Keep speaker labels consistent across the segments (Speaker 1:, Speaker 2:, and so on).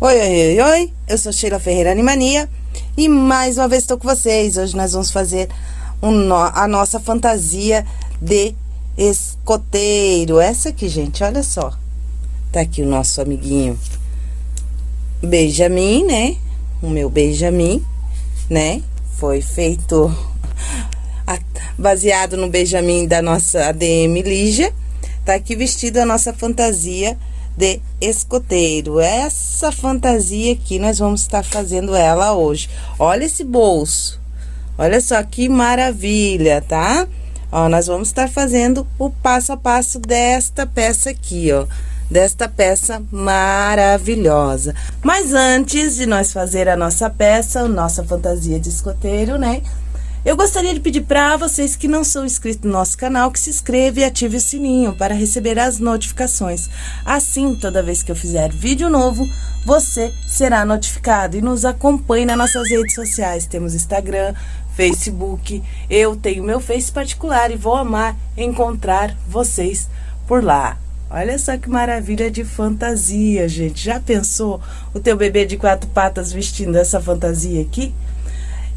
Speaker 1: Oi, oi, oi, oi, eu sou Sheila Ferreira Animania e mais uma vez estou com vocês. Hoje nós vamos fazer um a nossa fantasia de escoteiro. Essa aqui, gente, olha só. Tá aqui o nosso amiguinho Benjamin, né? O meu Benjamin, né? Foi feito baseado no Benjamin da nossa ADM Lígia. Tá aqui vestido a nossa fantasia de escoteiro. Essa fantasia aqui, nós vamos estar fazendo ela hoje. Olha esse bolso. Olha só que maravilha, tá? Ó, nós vamos estar fazendo o passo a passo desta peça aqui, ó. Desta peça maravilhosa. Mas antes de nós fazer a nossa peça, a nossa fantasia de escoteiro, né? Eu gostaria de pedir para vocês que não são inscritos no nosso canal que se inscreva e ative o sininho para receber as notificações. Assim, toda vez que eu fizer vídeo novo, você será notificado e nos acompanhe nas nossas redes sociais. Temos Instagram, Facebook, eu tenho meu Face particular e vou amar encontrar vocês por lá. Olha só que maravilha de fantasia, gente. Já pensou o teu bebê de quatro patas vestindo essa fantasia aqui?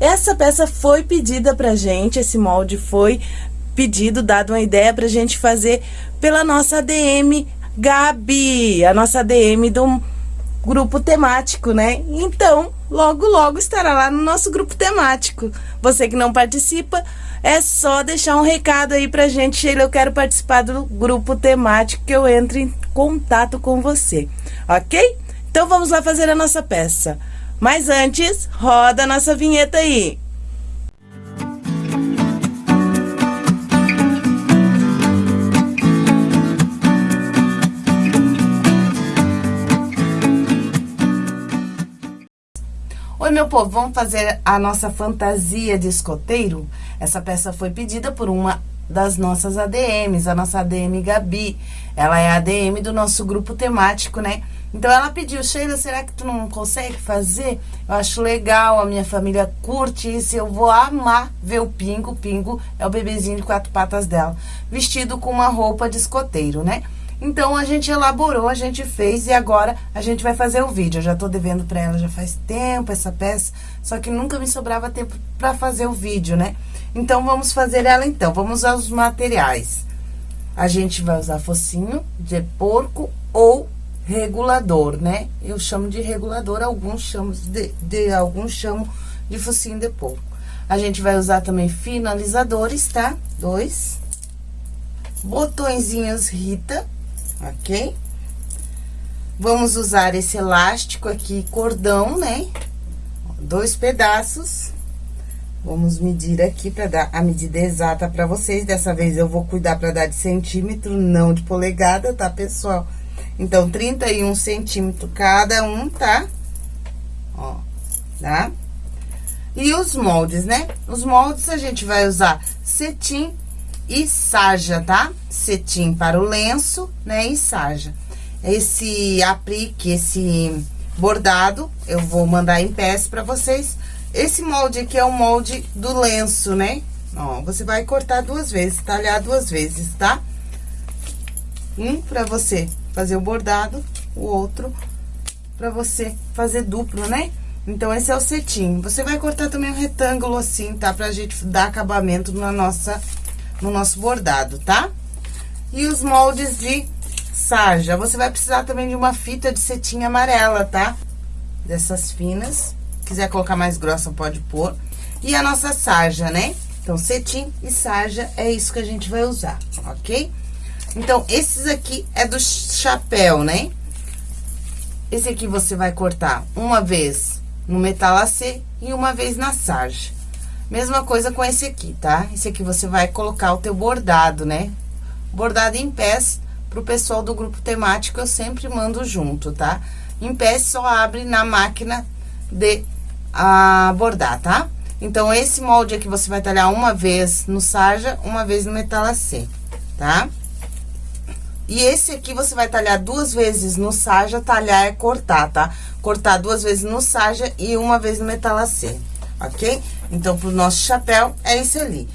Speaker 1: Essa peça foi pedida pra gente, esse molde foi pedido, dado uma ideia pra gente fazer pela nossa ADM Gabi, a nossa ADM do grupo temático, né? Então, logo, logo estará lá no nosso grupo temático. Você que não participa, é só deixar um recado aí pra gente, Sheila, eu quero participar do grupo temático, que eu entro em contato com você, ok? Então, vamos lá fazer a nossa peça. Mas antes, roda a nossa vinheta aí. Oi, meu povo, vamos fazer a nossa fantasia de escoteiro? Essa peça foi pedida por uma das nossas ADMs, a nossa ADM Gabi. Ela é a ADM do nosso grupo temático, né? Então ela pediu, Sheila, será que tu não consegue fazer? Eu acho legal, a minha família curte isso, eu vou amar ver o Pingo. Pingo é o bebezinho de quatro patas dela, vestido com uma roupa de escoteiro, né? Então a gente elaborou, a gente fez e agora a gente vai fazer o vídeo. Eu já tô devendo pra ela já faz tempo essa peça, só que nunca me sobrava tempo pra fazer o vídeo, né? Então vamos fazer ela então, vamos usar os materiais. A gente vai usar focinho de porco ou regulador, né? Eu chamo de regulador, alguns chamam de, de alguns chamam de focinho de porco. A gente vai usar também finalizadores, tá? Dois. Botõezinhos Rita, ok? Vamos usar esse elástico aqui, cordão, né? Dois pedaços. Vamos medir aqui para dar a medida exata para vocês. Dessa vez eu vou cuidar para dar de centímetro, não de polegada, tá, pessoal? Então, 31 centímetros cada um, tá? Ó, tá? E os moldes, né? Os moldes a gente vai usar cetim e sarja, tá? Cetim para o lenço, né? E sarja. Esse aplique, esse bordado, eu vou mandar em peça pra vocês. Esse molde aqui é o molde do lenço, né? Ó, você vai cortar duas vezes, talhar duas vezes, tá? Um pra você fazer o bordado, o outro pra você fazer duplo, né? Então, esse é o cetim. Você vai cortar também um retângulo assim, tá? Pra gente dar acabamento na nossa, no nosso bordado, tá? E os moldes de sarja. Você vai precisar também de uma fita de cetim amarela, tá? Dessas finas. Quiser colocar mais grossa, pode pôr. E a nossa sarja, né? Então, cetim e sarja é isso que a gente vai usar, ok? Então, esses aqui é do chapéu, né? Esse aqui você vai cortar uma vez no metalacê e uma vez na sarja. Mesma coisa com esse aqui, tá? Esse aqui você vai colocar o teu bordado, né? Bordado em pés, pro pessoal do grupo temático, eu sempre mando junto, tá? Em pés só abre na máquina de a, bordar, tá? Então, esse molde aqui você vai talhar uma vez no sarja, uma vez no metalacê, tá? E esse aqui você vai talhar duas vezes no sarja, talhar é cortar, tá? Cortar duas vezes no sarja e uma vez no metalacê, ok? Então, pro nosso chapéu, é esse ali.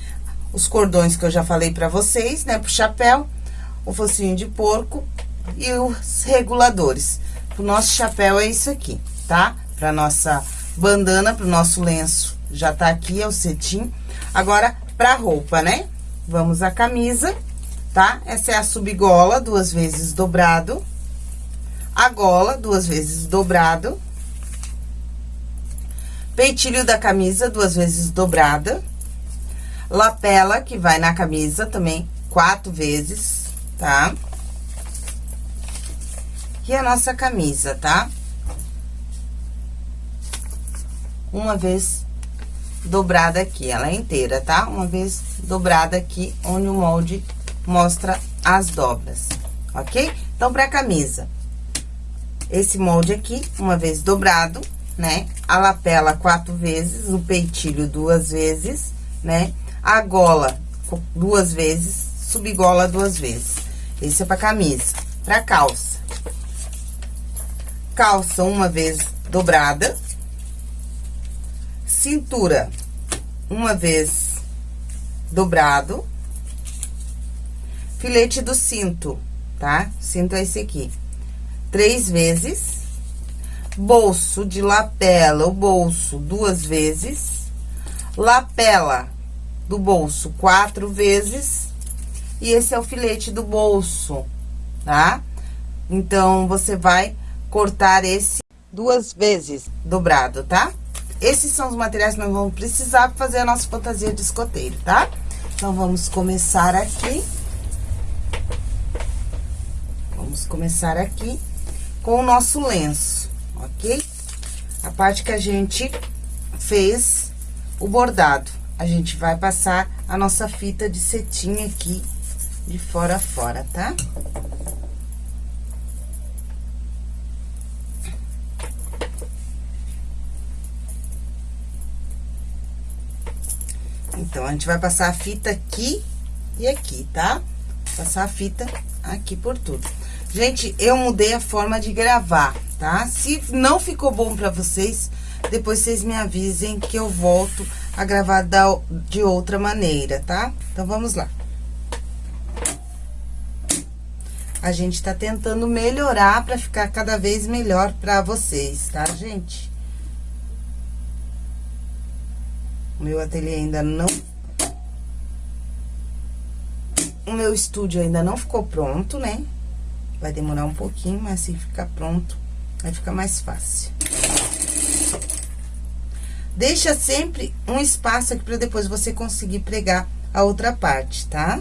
Speaker 1: Os cordões que eu já falei pra vocês, né? Pro chapéu, o focinho de porco e os reguladores. o nosso chapéu é isso aqui, tá? Pra nossa bandana, pro nosso lenço, já tá aqui, é o cetim. Agora, pra roupa, né? Vamos a camisa, tá? Essa é a subgola, duas vezes dobrado. A gola, duas vezes dobrado. Peitilho da camisa, duas vezes dobrada. Lapela, que vai na camisa também, quatro vezes, tá? E a nossa camisa, tá? Uma vez dobrada aqui, ela é inteira, tá? Uma vez dobrada aqui, onde o molde mostra as dobras, ok? Então, pra camisa, esse molde aqui, uma vez dobrado, né? A lapela quatro vezes, o peitilho duas vezes, né? A gola duas vezes, subgola duas vezes. Esse é pra camisa. Pra calça. Calça uma vez dobrada. Cintura, uma vez dobrado. Filete do cinto, tá? Cinto é esse aqui. Três vezes. Bolso de lapela, o bolso duas vezes. Lapela do bolso quatro vezes. E esse é o filete do bolso, tá? Então, você vai cortar esse duas vezes dobrado, tá? Esses são os materiais que nós vamos precisar para fazer a nossa fantasia de escoteiro, tá? Então, vamos começar aqui. Vamos começar aqui com o nosso lenço, ok? A parte que a gente fez o bordado. A gente vai passar a nossa fita de cetim aqui de fora a fora, tá? Então, a gente vai passar a fita aqui e aqui, tá? Passar a fita aqui por tudo. Gente, eu mudei a forma de gravar, tá? Se não ficou bom pra vocês, depois vocês me avisem que eu volto a gravar da, de outra maneira, tá? Então, vamos lá. A gente tá tentando melhorar pra ficar cada vez melhor pra vocês, tá, gente? O meu ateliê ainda não... O meu estúdio ainda não ficou pronto, né? Vai demorar um pouquinho, mas se ficar pronto, vai ficar mais fácil. Deixa sempre um espaço aqui pra depois você conseguir pregar a outra parte, tá?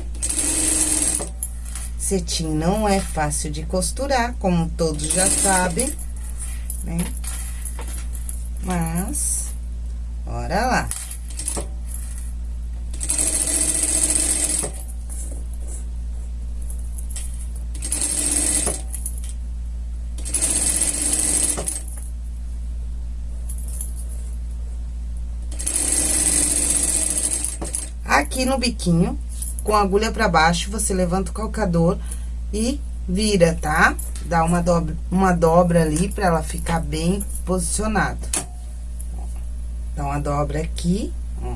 Speaker 1: Cetim não é fácil de costurar, como todos já sabem, né? Mas, bora lá. Aqui no biquinho, com a agulha pra baixo, você levanta o calcador e vira, tá? Dá uma dobra, uma dobra ali pra ela ficar bem posicionada. Dá uma dobra aqui, ó.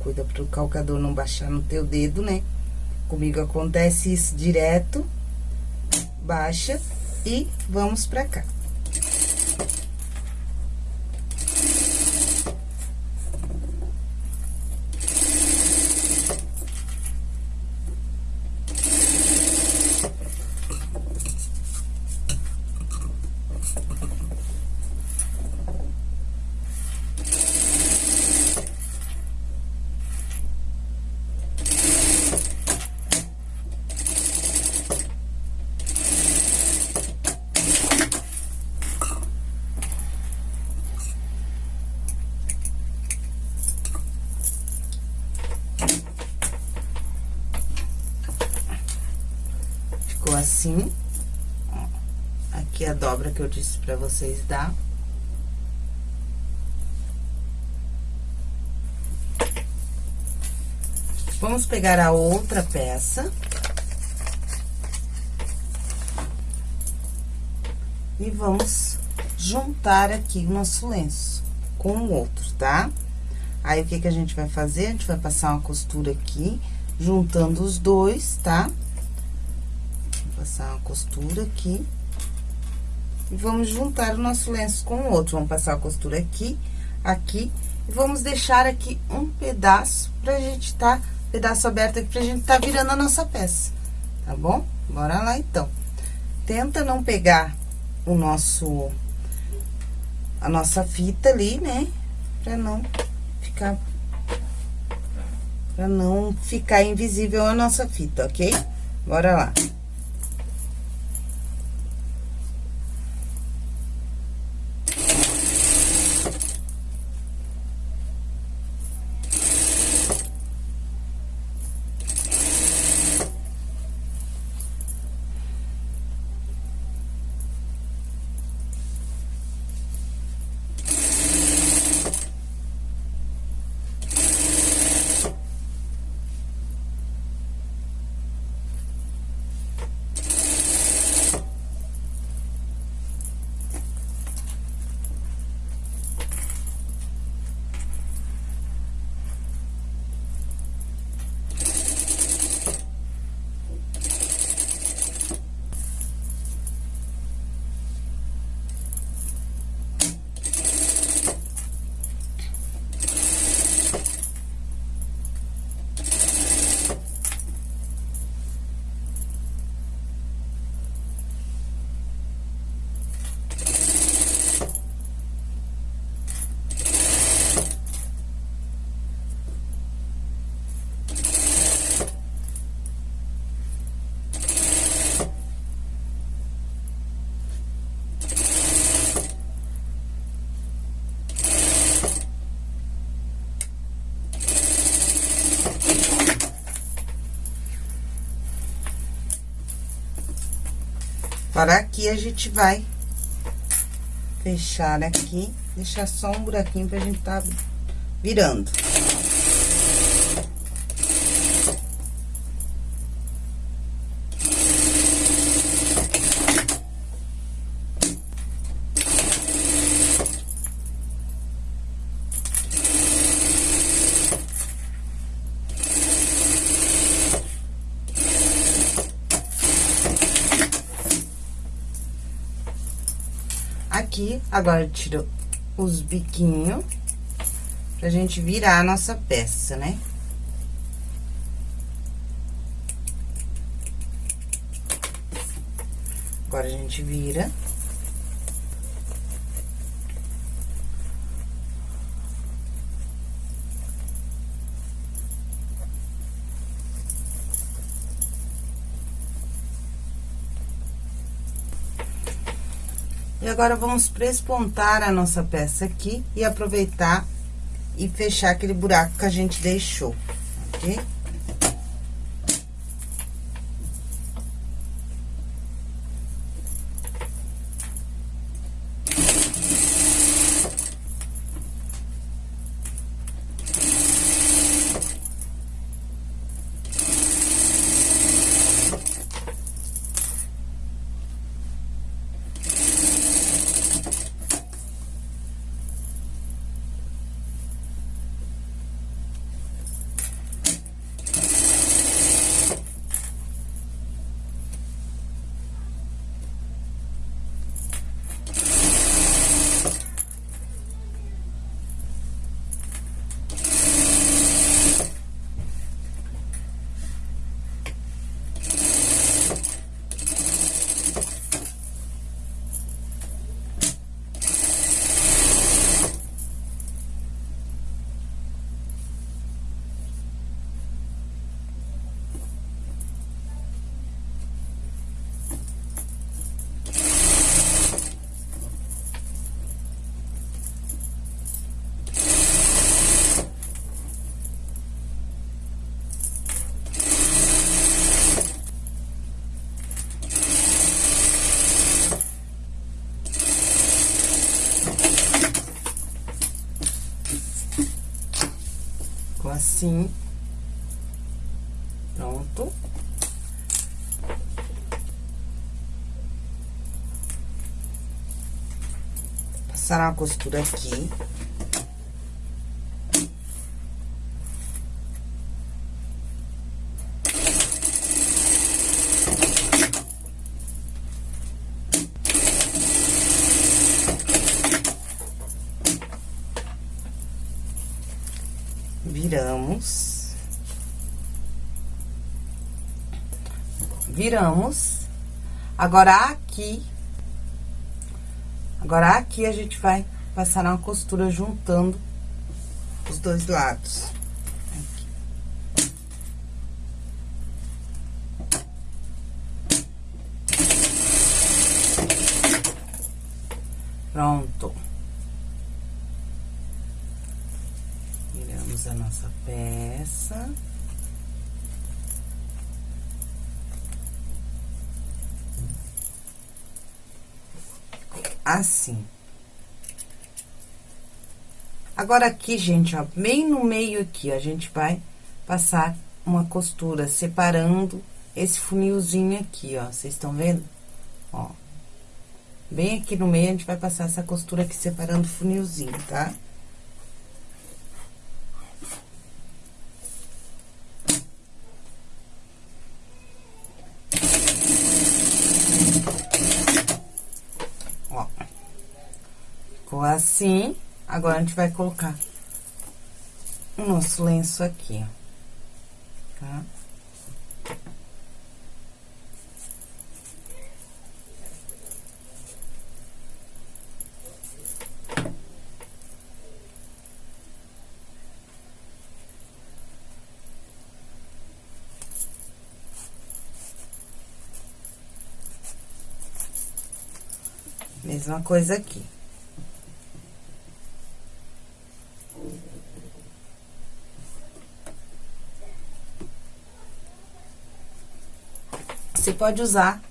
Speaker 1: Cuida pro calcador não baixar no teu dedo, né? Comigo acontece isso direto. Baixa e vamos pra cá. assim. Aqui a dobra que eu disse pra vocês dar. Vamos pegar a outra peça. E vamos juntar aqui o nosso lenço com o outro, tá? Aí, o que que a gente vai fazer? A gente vai passar uma costura aqui, juntando os dois, tá? Tá? passar uma costura aqui. E vamos juntar o nosso lenço com o outro. Vamos passar a costura aqui, aqui. E vamos deixar aqui um pedaço pra gente tá, pedaço aberto aqui pra gente tá virando a nossa peça, tá bom? Bora lá, então. Tenta não pegar o nosso, a nossa fita ali, né? Pra não ficar, pra não ficar invisível a nossa fita, ok? Bora lá. Para aqui, a gente vai fechar aqui, deixar só um buraquinho pra gente tá virando. aqui, agora tiro os biquinhos pra gente virar a nossa peça, né? Agora, a gente vira. E agora, vamos prespontar a nossa peça aqui e aproveitar e fechar aquele buraco que a gente deixou, ok? Assim. Pronto. Passar uma costura aqui. viramos. Viramos. Agora, aqui, agora aqui a gente vai passar uma costura juntando os dois lados. Aqui. Pronto. Viramos a nossa peça. Assim. Agora, aqui, gente, ó, bem no meio aqui, ó, a gente vai passar uma costura separando esse funilzinho aqui, ó. Vocês estão vendo? Ó. Bem aqui no meio, a gente vai passar essa costura aqui separando o funilzinho, tá? Ó. Ficou assim. Agora, a gente vai colocar o nosso lenço aqui, ó. Tá? Mesma coisa aqui. Você pode usar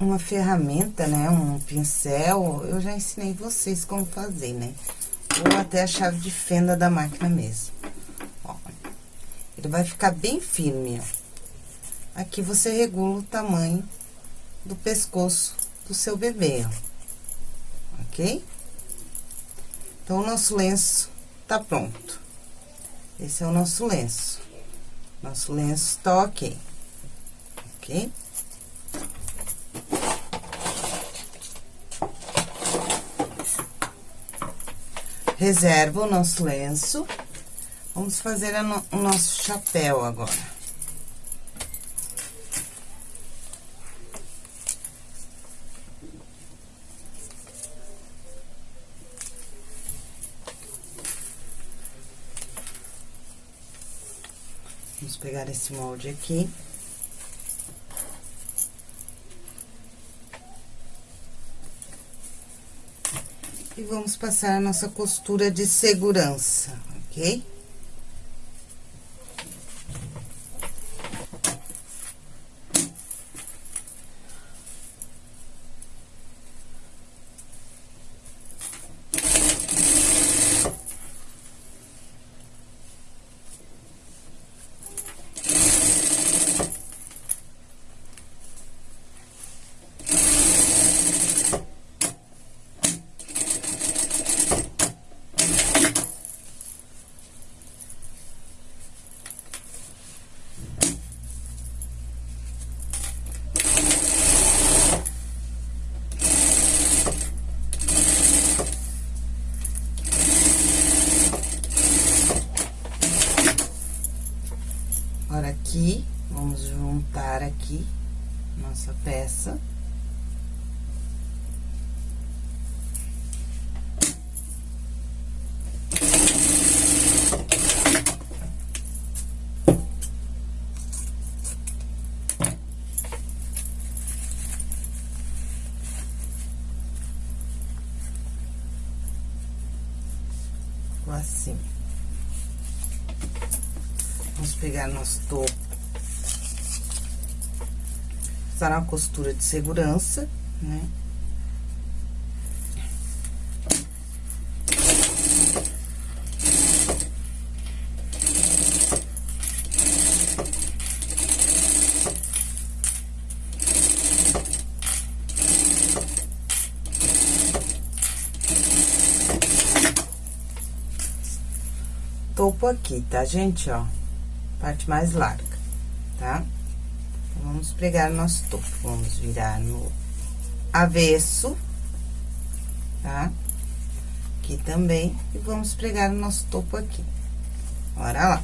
Speaker 1: uma ferramenta, né? Um pincel. Eu já ensinei vocês como fazer, né? Ou até a chave de fenda da máquina mesmo. Ó, ele vai ficar bem firme, ó. Aqui você regula o tamanho do pescoço do seu bebê, ó. Ok? Então, o nosso lenço tá pronto. Esse é o nosso lenço. Nosso lenço tá ok. Ok? Reserva o nosso lenço. Vamos fazer no, o nosso chapéu agora. Vamos pegar esse molde aqui. E vamos passar a nossa costura de segurança, ok? aqui, vamos juntar aqui nossa peça. assim. Vamos pegar nosso topo. Usar uma costura de segurança, né? topo aqui, tá, gente, ó? Parte mais larga, tá? Então, vamos pregar o nosso topo. Vamos virar no avesso, tá? Aqui também. E vamos pregar o nosso topo aqui. Bora lá.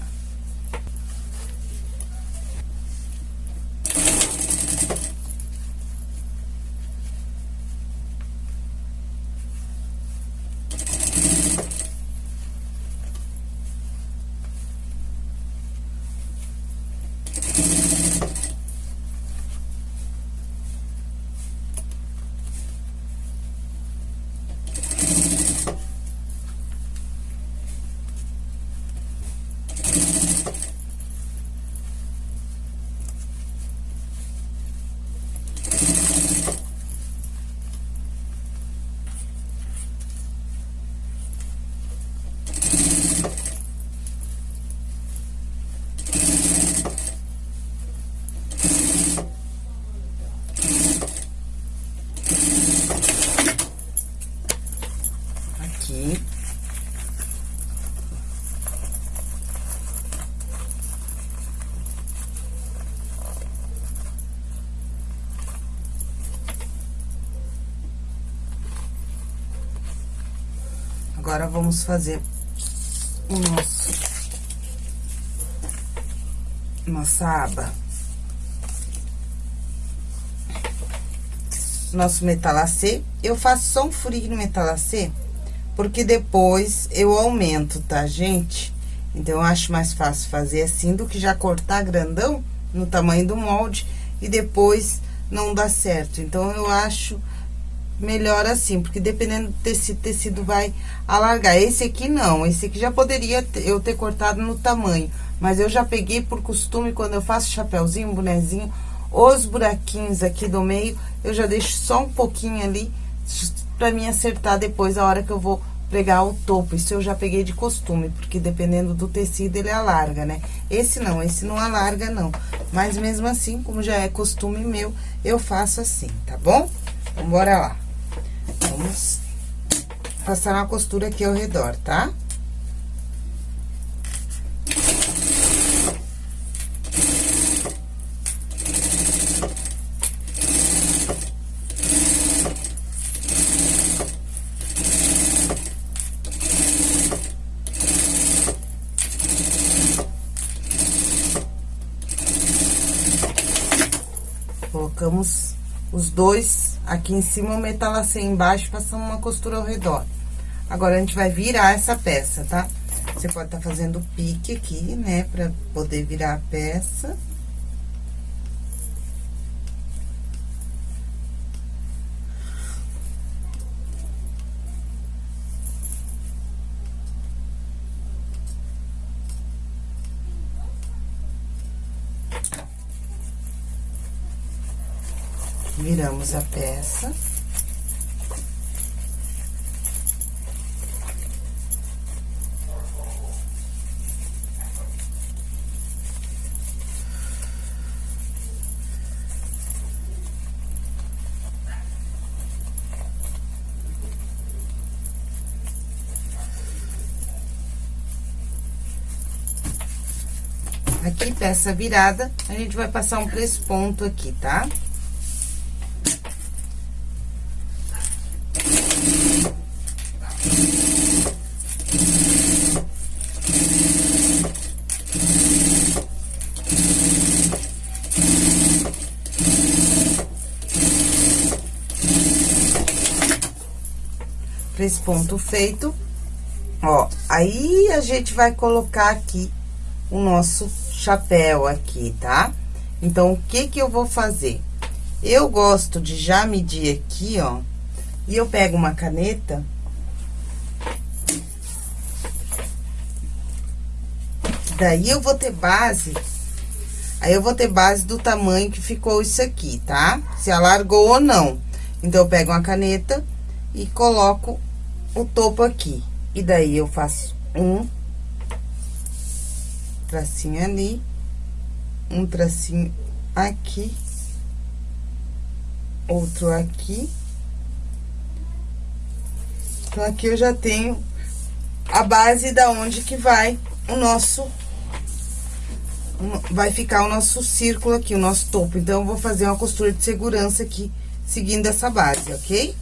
Speaker 1: Vamos fazer o nosso... Nossa aba. Nosso metalacê. Eu faço só um furinho no metalacê, porque depois eu aumento, tá, gente? Então, eu acho mais fácil fazer assim do que já cortar grandão no tamanho do molde e depois não dá certo. Então, eu acho melhor assim, porque dependendo do tecido, tecido vai alargar. Esse aqui não, esse aqui já poderia eu ter cortado no tamanho, mas eu já peguei por costume, quando eu faço chapéuzinho, bonezinho, os buraquinhos aqui do meio, eu já deixo só um pouquinho ali, pra mim acertar depois a hora que eu vou pregar o topo. Isso eu já peguei de costume, porque dependendo do tecido ele alarga, né? Esse não, esse não alarga não. Mas mesmo assim, como já é costume meu, eu faço assim, tá bom? Então, bora lá. Vamos passar uma costura aqui ao redor, tá? Colocamos os dois Aqui em cima, o metalacê embaixo, passamos uma costura ao redor. Agora, a gente vai virar essa peça, tá? Você pode estar tá fazendo pique aqui, né, pra poder virar a peça. Viramos a peça. Aqui, peça virada, a gente vai passar um ponto aqui, tá? Tá? esse ponto feito, ó, aí a gente vai colocar aqui o nosso chapéu aqui, tá? Então, o que que eu vou fazer? Eu gosto de já medir aqui, ó, e eu pego uma caneta... Daí, eu vou ter base... Aí, eu vou ter base do tamanho que ficou isso aqui, tá? Se alargou ou não. Então, eu pego uma caneta e coloco o topo aqui. E daí, eu faço um tracinho ali, um tracinho aqui, outro aqui. Então, aqui eu já tenho a base da onde que vai o nosso... Vai ficar o nosso círculo aqui, o nosso topo. Então, eu vou fazer uma costura de segurança aqui, seguindo essa base, ok?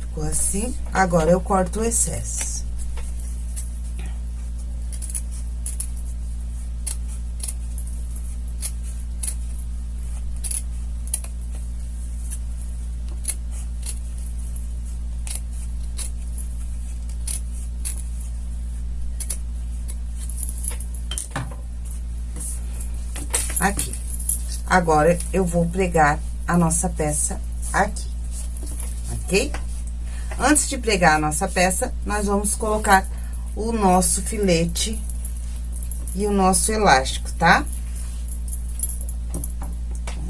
Speaker 1: Ficou assim. Agora, eu corto o excesso. Aqui. Agora, eu vou pregar a nossa peça aqui, ok? Antes de pregar a nossa peça, nós vamos colocar o nosso filete e o nosso elástico, tá?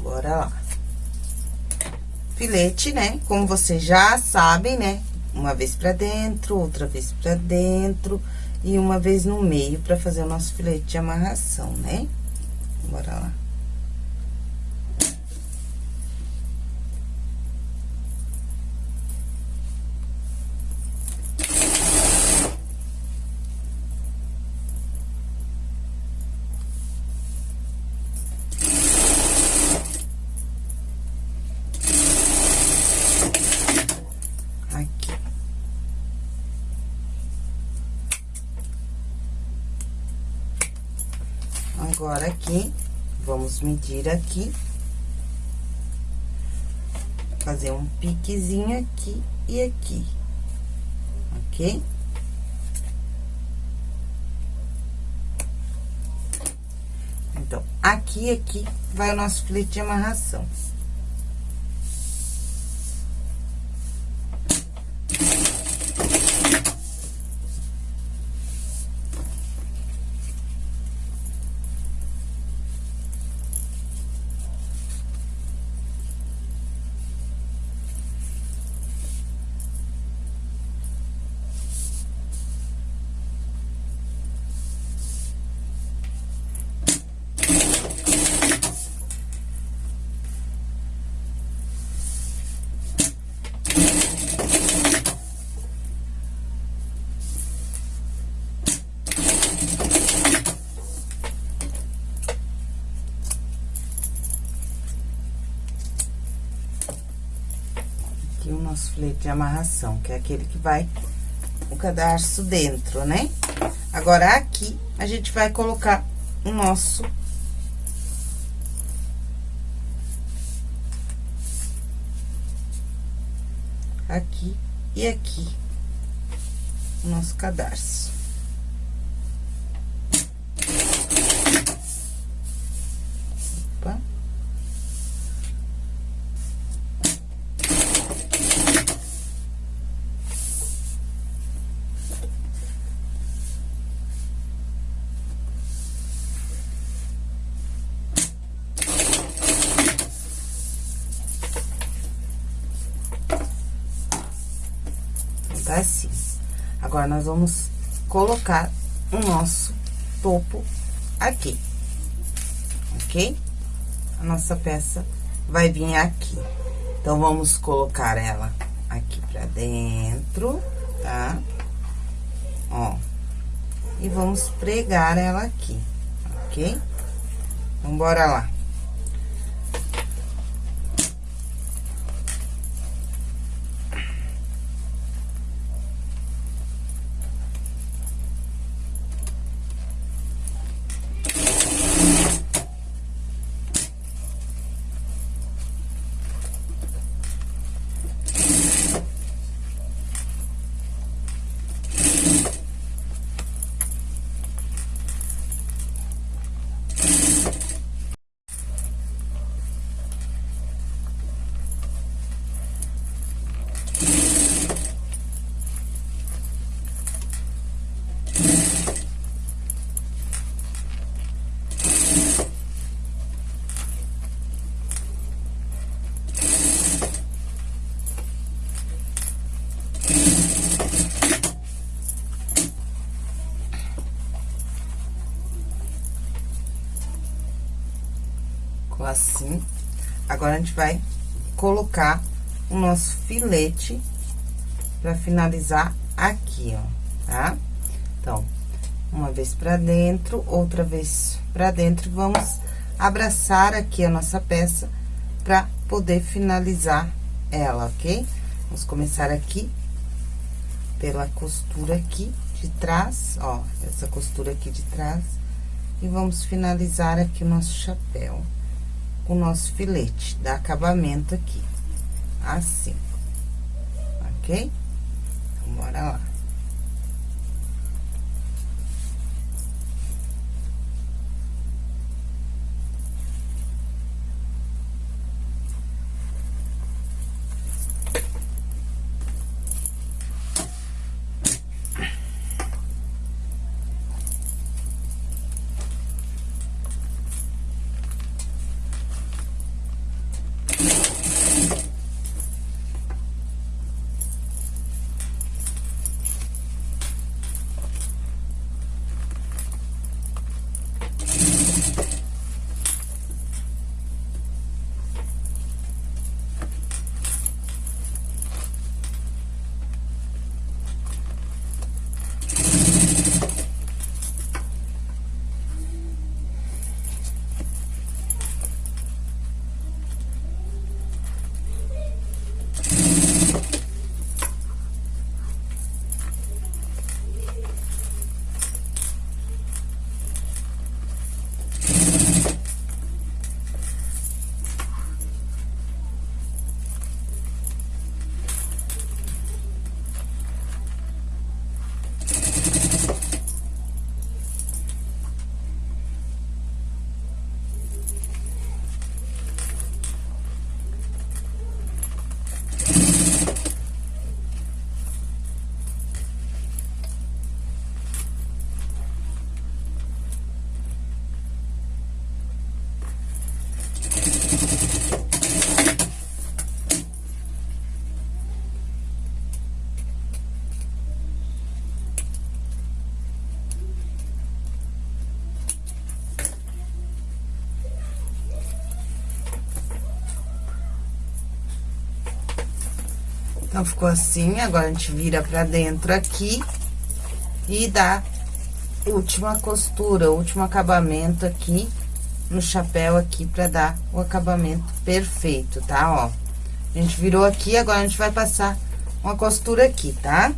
Speaker 1: Bora lá. Filete, né? Como vocês já sabem, né? Uma vez pra dentro, outra vez pra dentro e uma vez no meio pra fazer o nosso filete de amarração, né? Bora lá. Agora, aqui, vamos medir aqui. Fazer um piquezinho aqui e aqui, ok? Então, aqui e aqui vai o nosso filete de amarração. aqui o nosso filete de amarração, que é aquele que vai o cadarço dentro, né? Agora, aqui, a gente vai colocar o nosso... Aqui e aqui, o nosso cadarço. Nós vamos colocar o nosso topo aqui, ok? A nossa peça vai vir aqui. Então, vamos colocar ela aqui pra dentro, tá? Ó. E vamos pregar ela aqui, ok? Então, bora lá. assim. Agora, a gente vai colocar o nosso filete pra finalizar aqui, ó, tá? Então, uma vez pra dentro, outra vez pra dentro, vamos abraçar aqui a nossa peça pra poder finalizar ela, ok? Vamos começar aqui pela costura aqui de trás, ó, essa costura aqui de trás. E vamos finalizar aqui o nosso chapéu o nosso filete, dar acabamento aqui, assim, ok? Então, bora lá. Então, ficou assim, agora a gente vira pra dentro aqui e dá última costura, último acabamento aqui no chapéu aqui pra dar o acabamento perfeito, tá? Ó, a gente virou aqui, agora a gente vai passar uma costura aqui, tá?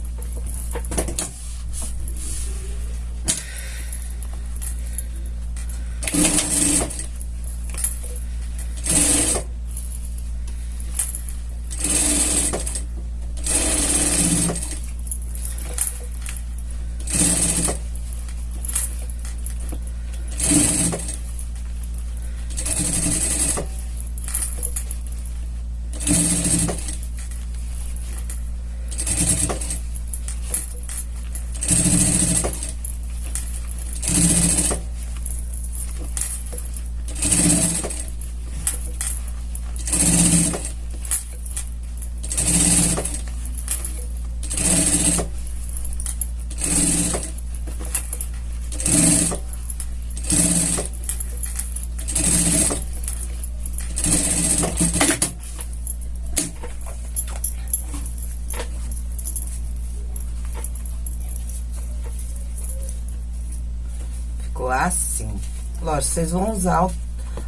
Speaker 1: ficou assim. Lógico, vocês vão usar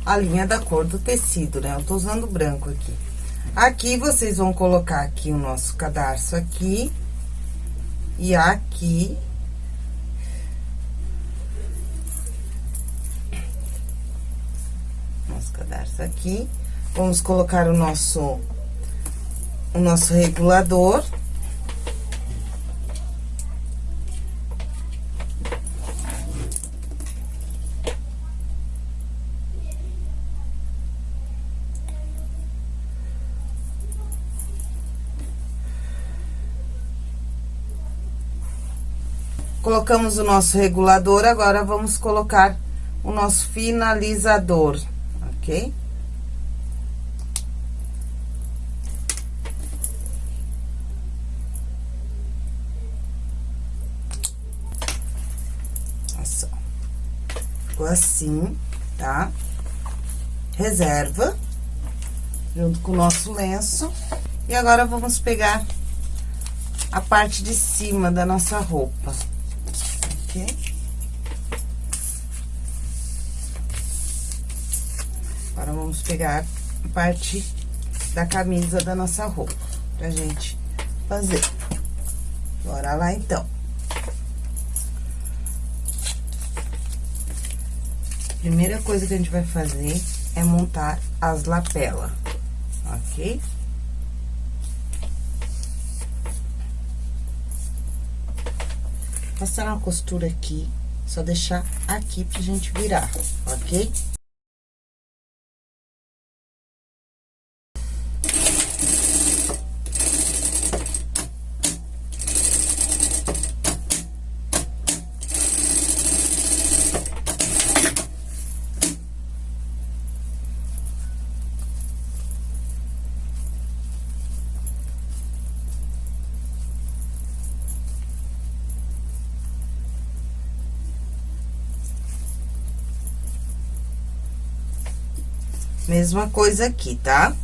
Speaker 1: a linha da cor do tecido, né? Eu tô usando branco aqui. Aqui, vocês vão colocar aqui o nosso cadarço aqui. E aqui. Nosso cadarço aqui. Vamos colocar o nosso, o nosso regulador. Colocamos o nosso regulador, agora vamos colocar o nosso finalizador, ok? Assim, tá? Reserva, junto com o nosso lenço. E agora, vamos pegar a parte de cima da nossa roupa aqui. Agora, vamos pegar a parte da camisa da nossa roupa, pra gente fazer. Bora lá, então. Primeira coisa que a gente vai fazer é montar as lapelas, ok? Passar uma costura aqui, só deixar aqui pra gente virar, ok? Mesma coisa aqui, tá?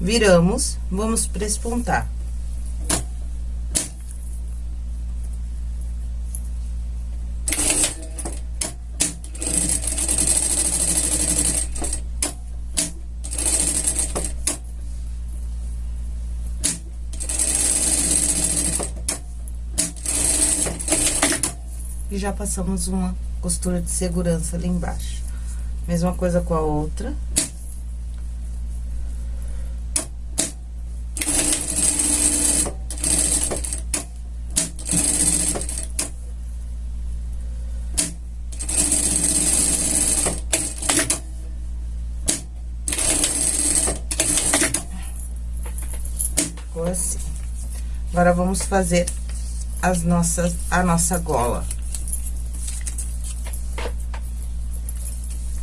Speaker 1: Viramos, vamos prespontar. E já passamos uma costura de segurança ali embaixo. Mesma coisa com a outra. Agora, vamos fazer as nossas, a nossa gola.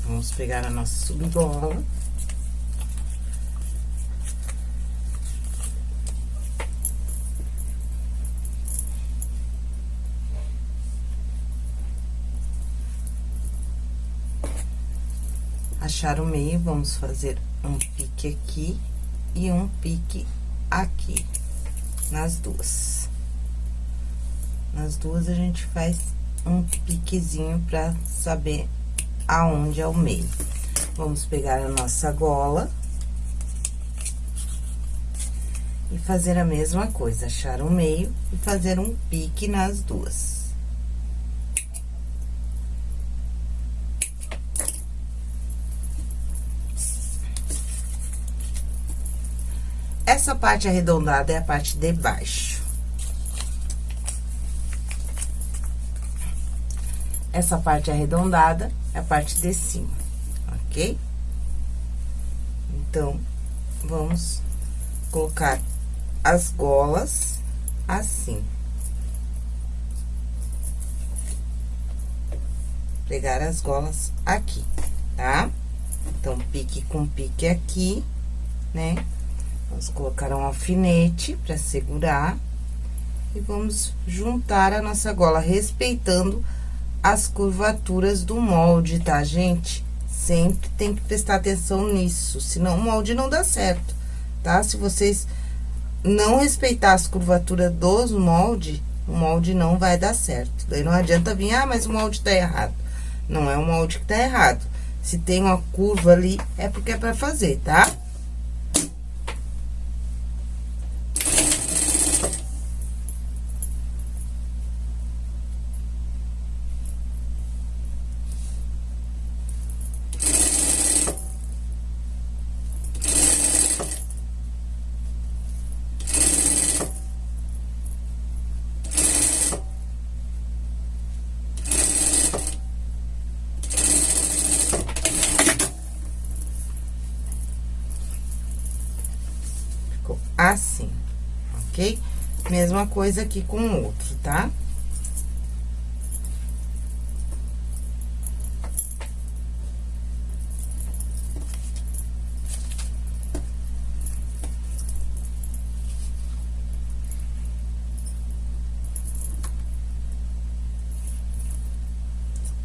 Speaker 1: Vamos pegar a nossa subgola. Achar o meio, vamos fazer um pique aqui e um pique aqui nas duas. Nas duas, a gente faz um piquezinho pra saber aonde é o meio. Vamos pegar a nossa gola. E fazer a mesma coisa, achar o meio e fazer um pique nas duas. Essa parte arredondada é a parte de baixo. Essa parte arredondada é a parte de cima, ok? Então, vamos colocar as golas assim. Pegar as golas aqui, tá? Então, pique com pique aqui, né? Vamos colocar um alfinete para segurar. E vamos juntar a nossa gola, respeitando as curvaturas do molde, tá, gente? Sempre tem que prestar atenção nisso, senão o molde não dá certo, tá? Se vocês não respeitar as curvaturas dos molde, o molde não vai dar certo. Daí não adianta vir, ah, mas o molde tá errado. Não é o molde que tá errado. Se tem uma curva ali, é porque é pra fazer, tá? assim, Mesma coisa aqui com o outro, tá?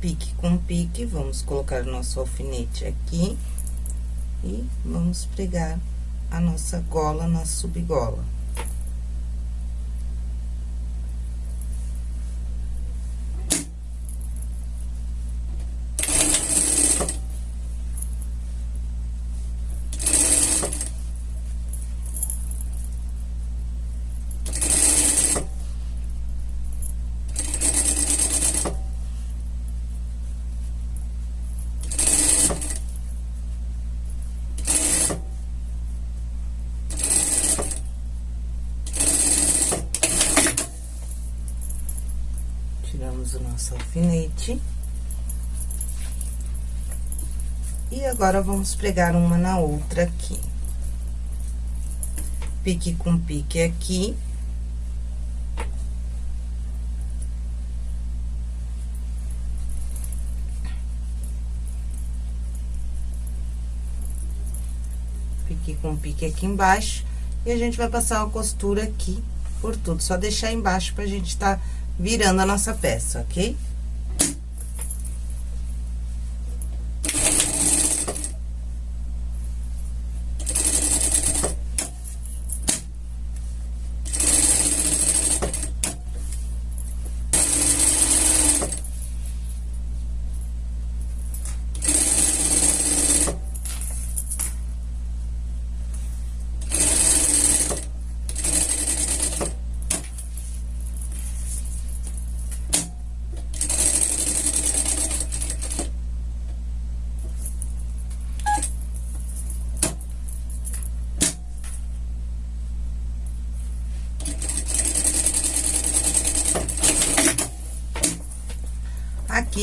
Speaker 1: pique com pique, vamos colocar o nosso alfinete aqui e vamos pregar a nossa gola na subgola. Tiramos o nosso alfinete. E agora, vamos pregar uma na outra aqui. Pique com pique aqui. Pique com pique aqui embaixo. E a gente vai passar uma costura aqui por tudo. Só deixar embaixo pra gente tá virando a nossa peça, ok? Aqui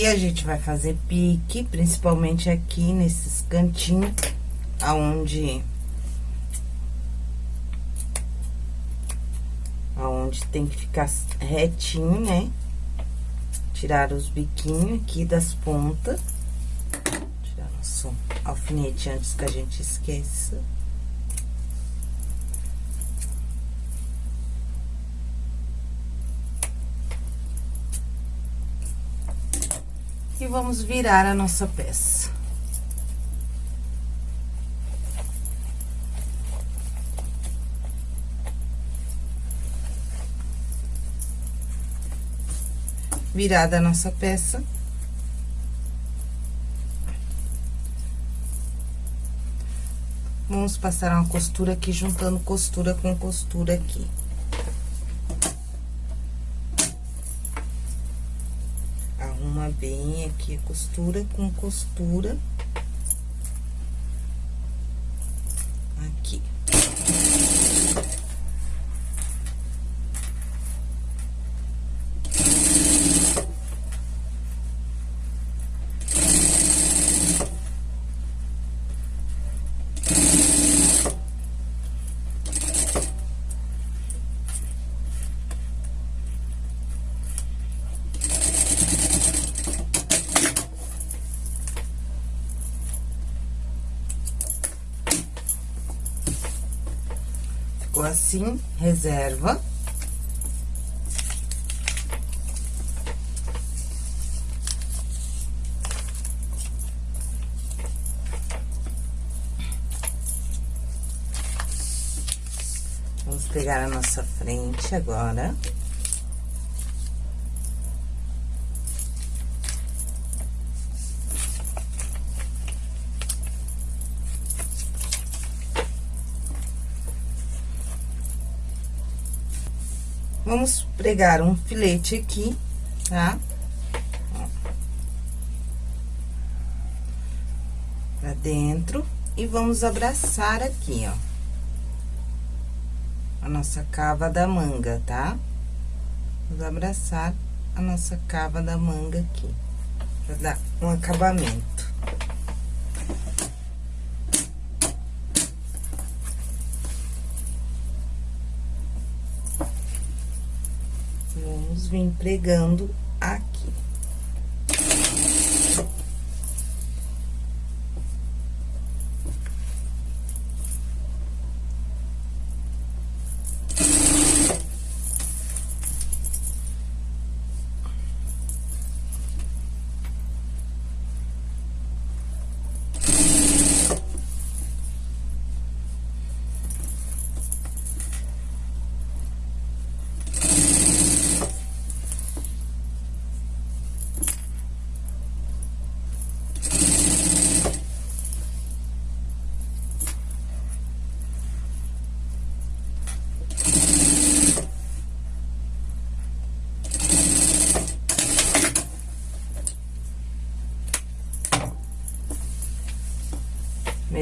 Speaker 1: a gente vai fazer pique, principalmente aqui nesses cantinhos, aonde... Aonde tem que ficar retinho, né? Tirar os biquinhos aqui das pontas. Tirar nosso alfinete antes que a gente esqueça. E vamos virar a nossa peça. Virada a nossa peça. Vamos passar uma costura aqui, juntando costura com costura aqui. Bem aqui costura com costura. Aqui. ficou assim, reserva. Vamos pegar a nossa frente agora. Vamos pregar um filete aqui, tá? Pra dentro. E vamos abraçar aqui, ó. A nossa cava da manga, tá? Vamos abraçar a nossa cava da manga aqui. Pra dar um acabamento. Pregando aqui.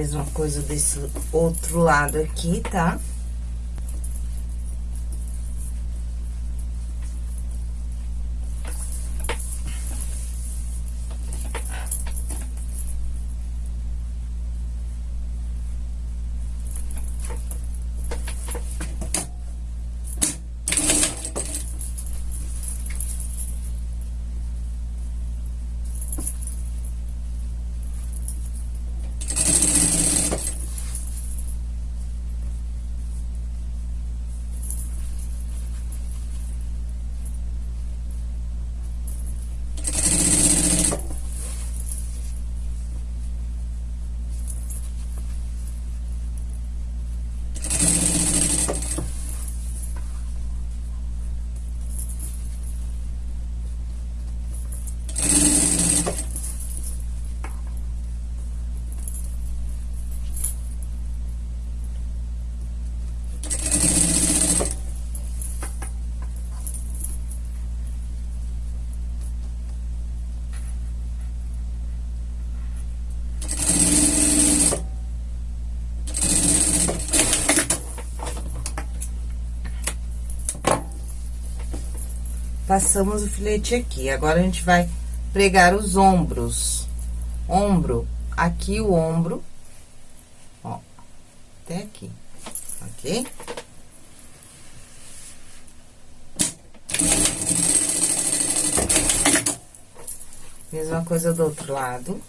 Speaker 1: Mesma coisa desse outro lado aqui, tá? Passamos o filete aqui. Agora, a gente vai pregar os ombros. Ombro, aqui o ombro, ó, até aqui, ok? Mesma coisa do outro lado.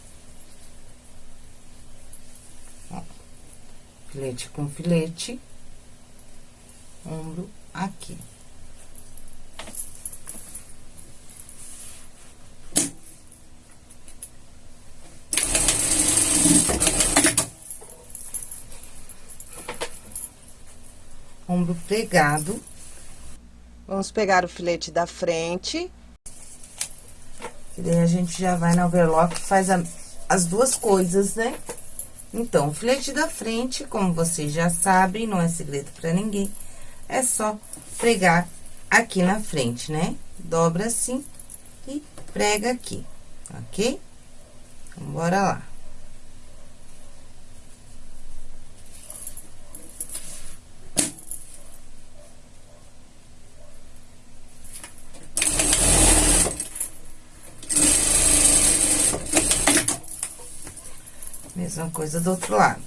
Speaker 1: Ó, filete com filete, ombro aqui. Ombro pregado. Vamos pegar o filete da frente. E daí, a gente já vai na overlock e faz a, as duas coisas, né? Então, o filete da frente, como vocês já sabem, não é segredo pra ninguém, é só pregar aqui na frente, né? Dobra assim e prega aqui, ok? Então, bora lá. Mesma coisa do outro lado.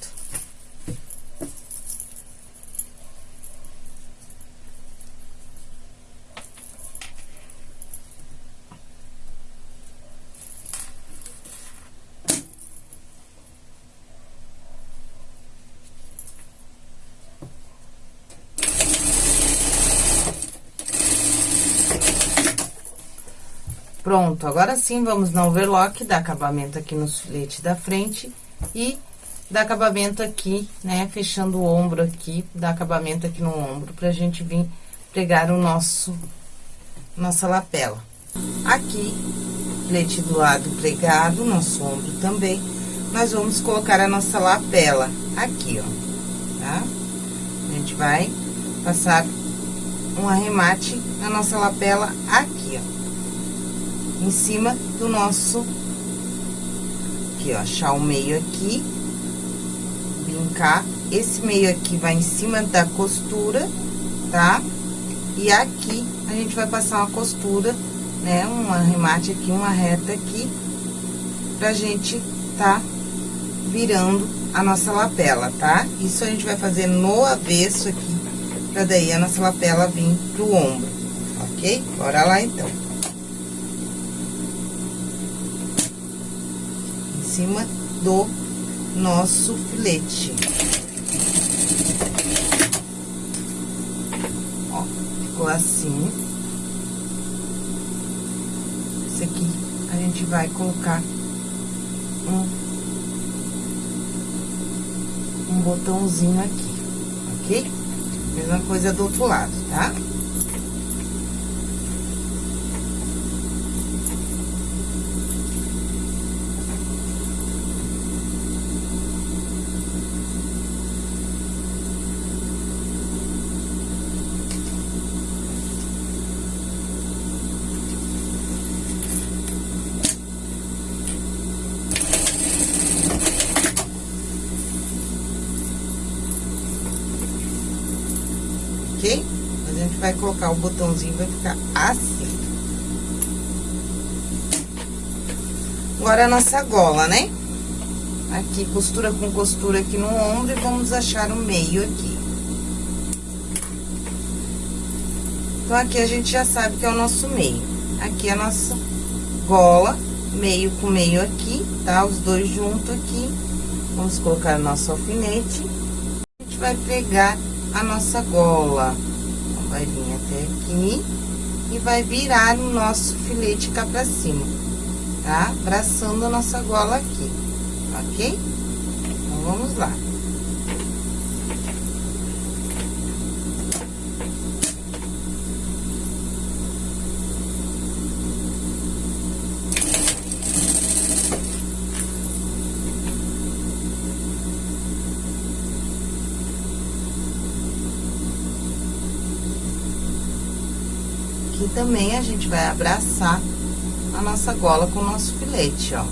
Speaker 1: Pronto, agora sim, vamos no overlock, dar acabamento aqui nos filetes da frente e dar acabamento aqui, né? Fechando o ombro aqui, dar acabamento aqui no ombro, pra gente vir pregar o nosso, nossa lapela. Aqui, flete do lado pregado, nosso ombro também, nós vamos colocar a nossa lapela aqui, ó, tá? A gente vai passar um arremate na nossa lapela aqui, ó, em cima do nosso aqui, ó, achar o meio aqui, brincar. Esse meio aqui vai em cima da costura, tá? E aqui, a gente vai passar uma costura, né? Um arremate aqui, uma reta aqui, pra gente tá virando a nossa lapela, tá? Isso a gente vai fazer no avesso aqui, pra daí a nossa lapela vir pro ombro, ok? Bora lá, então. Cima do nosso filete. Ó, ficou assim. Esse aqui a gente vai colocar um, um botãozinho aqui, ok? Mesma coisa do outro lado, tá? Vai colocar o botãozinho, vai ficar assim. Agora, a nossa gola, né? Aqui, costura com costura aqui no ombro e vamos achar o meio aqui. Então, aqui a gente já sabe que é o nosso meio. Aqui a nossa gola, meio com meio aqui, tá? Os dois juntos aqui. Vamos colocar o nosso alfinete. A gente vai pregar a nossa gola. Então, vai vir até aqui e vai virar o nosso filete cá pra cima, tá? Abraçando a nossa gola aqui, ok? Então, vamos lá. aqui também a gente vai abraçar a nossa gola com o nosso filete, ó.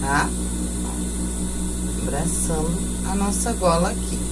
Speaker 1: Tá? Abraçando a nossa gola aqui.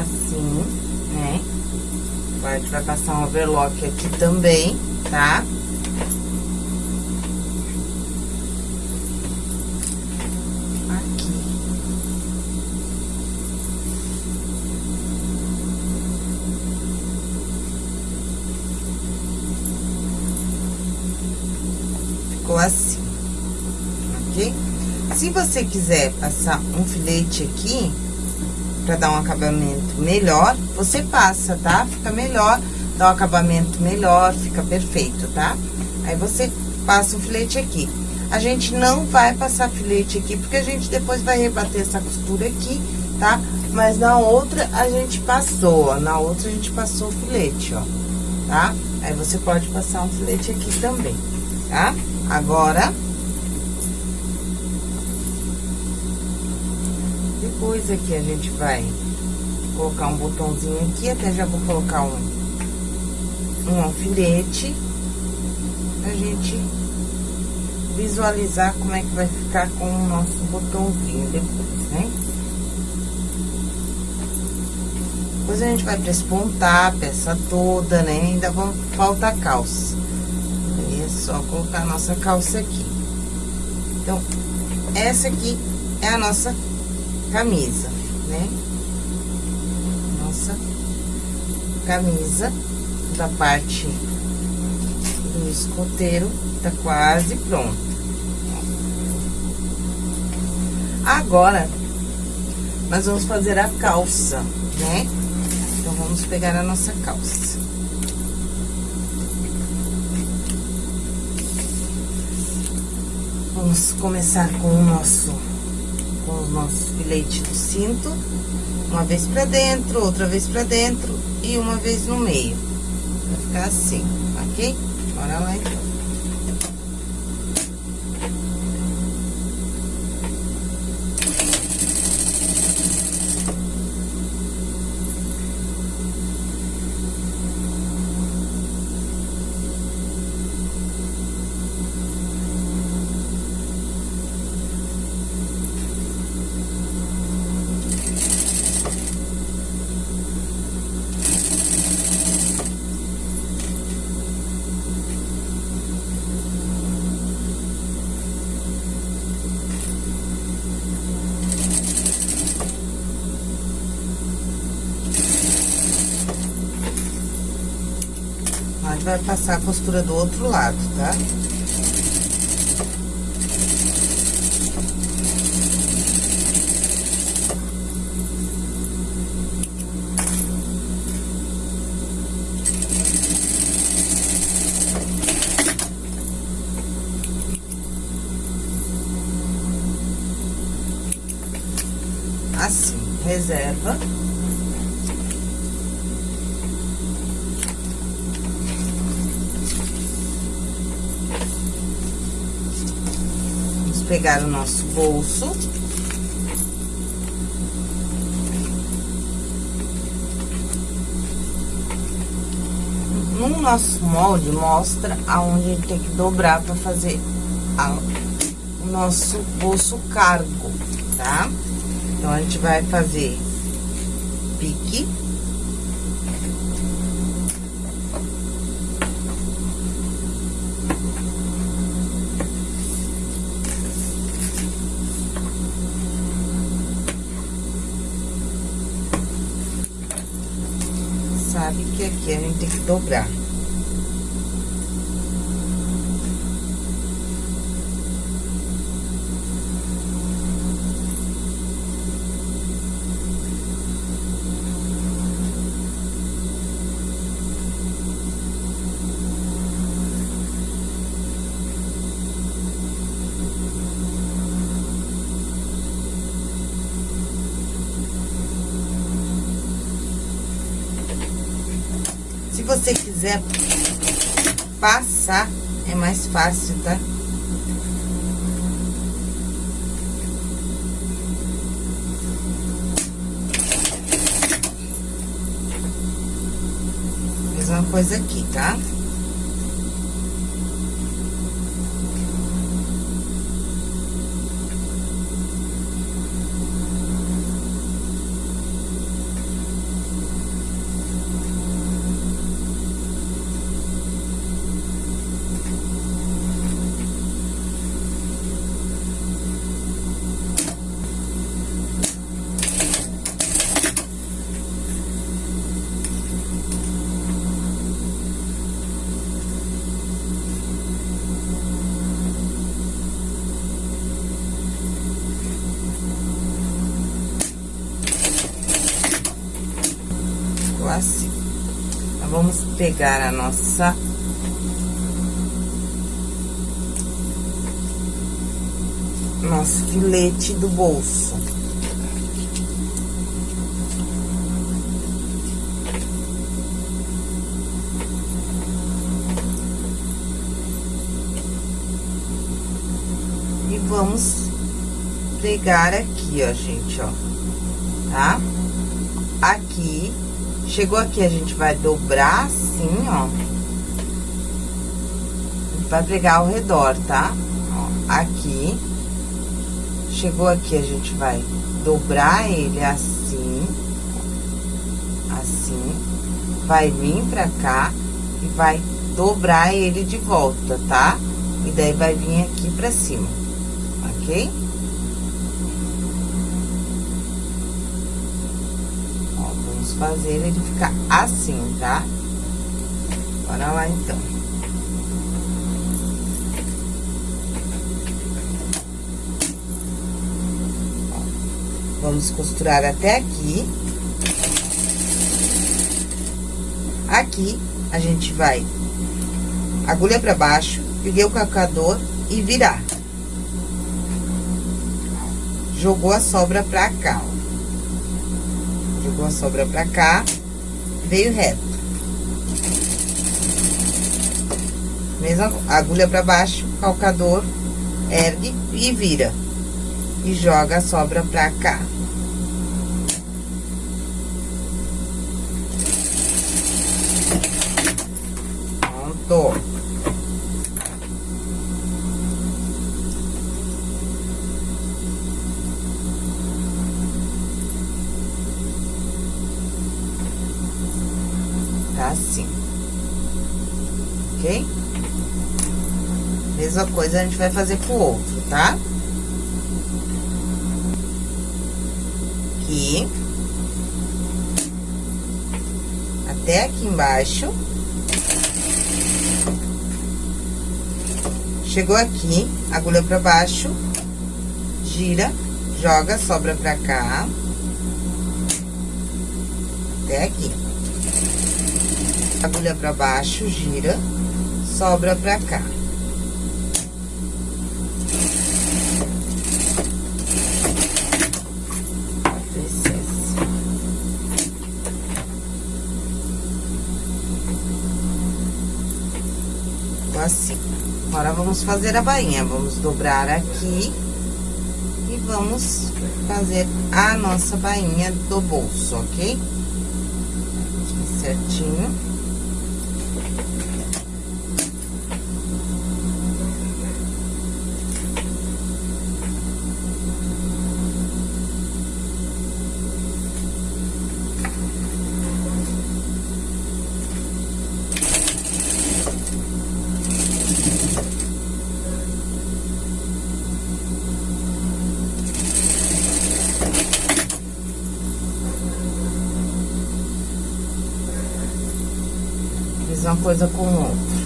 Speaker 1: assim, né? Agora, a gente vai passar um overlock aqui também, tá? Aqui. Ficou assim, ok? Se você quiser passar um filete aqui, pra dar um acabamento melhor, você passa, tá? Fica melhor, dá um acabamento melhor, fica perfeito, tá? Aí você passa o filete aqui. A gente não vai passar filete aqui, porque a gente depois vai rebater essa costura aqui, tá? Mas na outra a gente passou, ó, na outra a gente passou o filete, ó, tá? Aí você pode passar um filete aqui também, tá? Agora... Depois aqui a gente vai colocar um botãozinho aqui, até já vou colocar um, um alfinete, pra gente visualizar como é que vai ficar com o nosso botãozinho depois, né? Depois a gente vai prespontar a peça toda, né? Ainda vão, falta a calça. Aí é só colocar a nossa calça aqui. Então, essa aqui é a nossa camisa, né? Nossa camisa da parte do escoteiro tá quase pronto. Agora, nós vamos fazer a calça, né? Então, vamos pegar a nossa calça. Vamos começar com o nosso com os nossos filetes do cinto, uma vez pra dentro, outra vez pra dentro e uma vez no meio. Ficar assim, ok? Bora lá então. Vai passar a costura do outro lado, tá? assim, reserva. Vamos pegar o nosso bolso. No nosso molde, mostra aonde a gente tem que dobrar para fazer a, o nosso bolso cargo, tá? Então, a gente vai fazer pique. Sabe que aqui a gente tem que dobrar. você quiser passar, é mais fácil, tá? Mesma coisa aqui, tá? assim. Então, vamos pegar a nossa... Nosso filete do bolso. E vamos pregar aqui, ó, gente, ó, tá? Aqui Chegou aqui, a gente vai dobrar ó. Vai pregar ao redor, tá? Ó, aqui. Chegou aqui, a gente vai dobrar ele assim. Assim. Vai vir pra cá e vai dobrar ele de volta, tá? E daí vai vir aqui pra cima, ok? fazer ele ficar assim, tá? Bora lá, então. vamos costurar até aqui. Aqui, a gente vai agulha pra baixo, peguei o calcador e virar. Jogou a sobra pra cá, ó jogou a sobra pra cá, veio reto. Mesma agulha pra baixo, calcador, ergue e vira. E joga a sobra pra cá. Pronto. assim. Ok? Mesma coisa a gente vai fazer pro outro, tá? Aqui. Até aqui embaixo. Chegou aqui, agulha pra baixo, gira, joga, sobra pra cá. Até aqui agulha pra baixo, gira, sobra pra cá. Assim. Agora, vamos fazer a bainha. Vamos dobrar aqui. E vamos fazer a nossa bainha do bolso, ok? Aqui certinho. uma coisa com outra.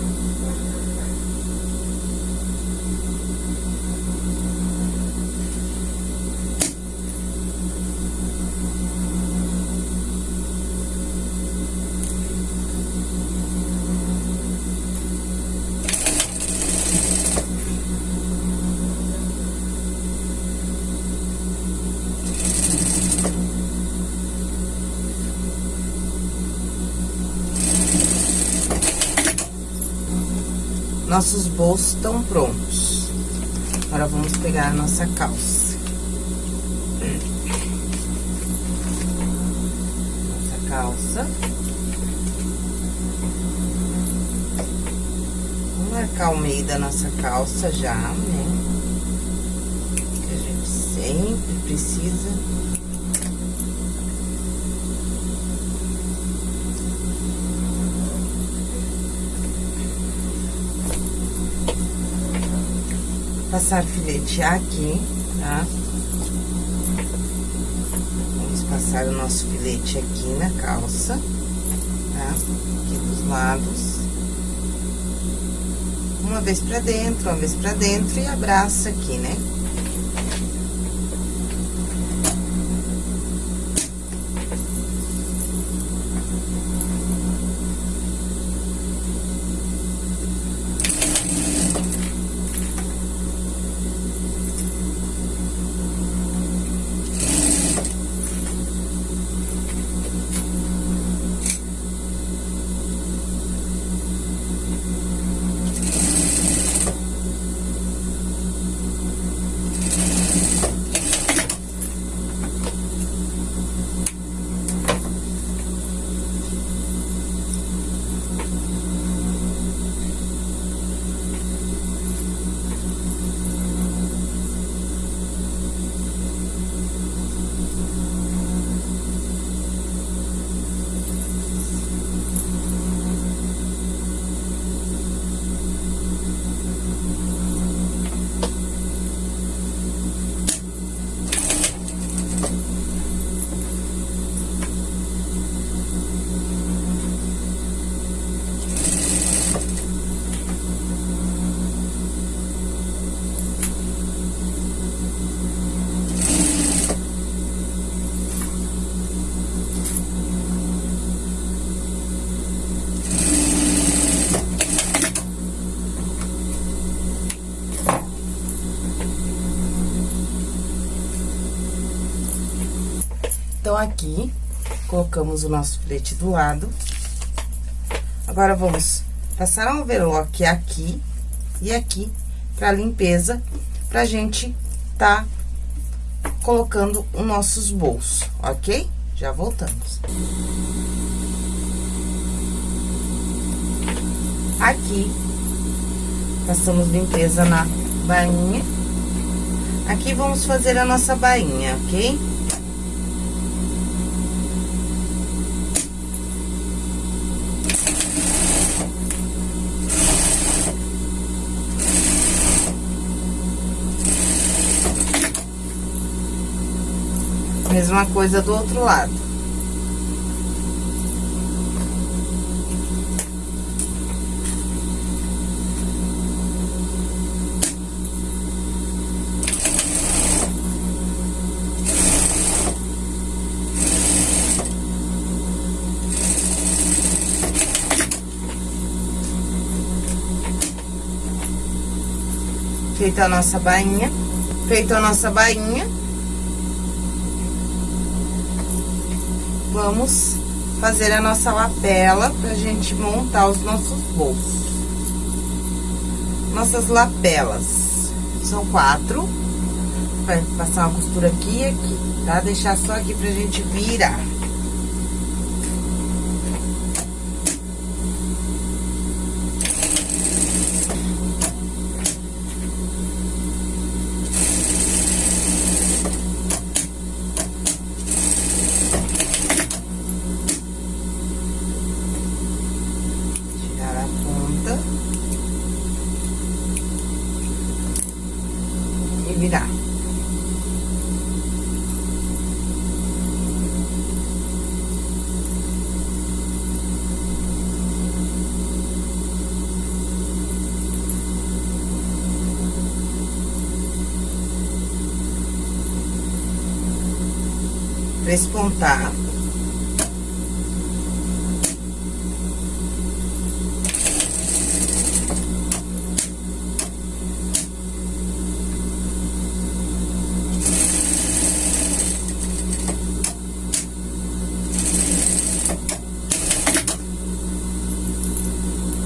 Speaker 1: Nossos bolsos estão prontos. Agora, vamos pegar a nossa calça. Nossa calça. Vamos marcar o meio da nossa calça já, né? Que a gente sempre precisa passar filete aqui, tá? Vamos passar o nosso filete aqui na calça, tá? Aqui dos lados. Uma vez pra dentro, uma vez pra dentro e abraça aqui, né? Aqui, colocamos o nosso filete do lado. Agora, vamos passar um overlock aqui e aqui pra limpeza, pra gente tá colocando os nossos bolsos, ok? Já voltamos. Aqui, passamos limpeza na bainha. Aqui, vamos fazer a nossa bainha, ok? Mesma coisa do outro lado. Feita a nossa bainha, feita a nossa bainha, vamos fazer a nossa lapela pra gente montar os nossos bolsos. nossas lapelas. São quatro. Vai passar uma costura aqui e aqui, tá? Deixar só aqui pra gente virar. Espontar.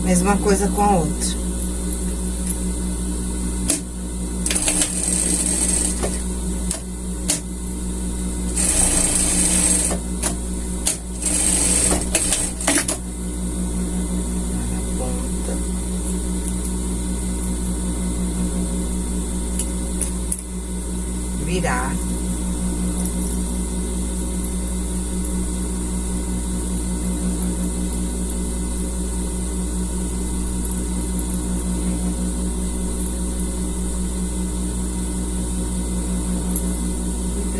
Speaker 1: Mesma coisa com a outra. virar.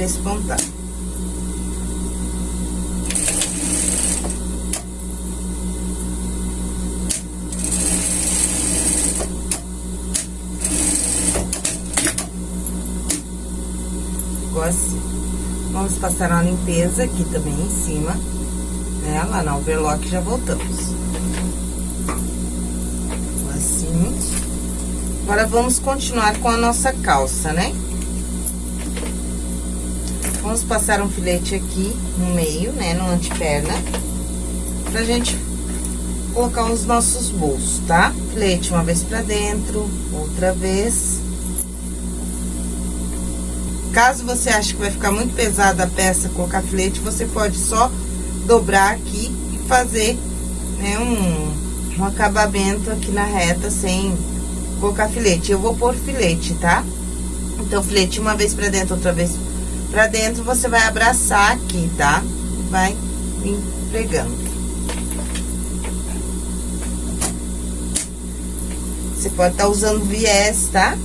Speaker 1: E prespontar. assim. Vamos passar uma limpeza aqui também em cima, né? Lá na overlock já voltamos. Assim. Agora, vamos continuar com a nossa calça, né? Vamos passar um filete aqui no meio, né? No anteperna. Pra gente colocar os nossos bolsos, tá? Filete uma vez pra dentro, outra vez Caso você ache que vai ficar muito pesada a peça colocar filete, você pode só dobrar aqui e fazer né, um, um acabamento aqui na reta sem colocar filete. Eu vou pôr filete, tá? Então, filete uma vez pra dentro, outra vez pra dentro, você vai abraçar aqui, tá? Vai vir pregando. Você pode estar tá usando viés, tá?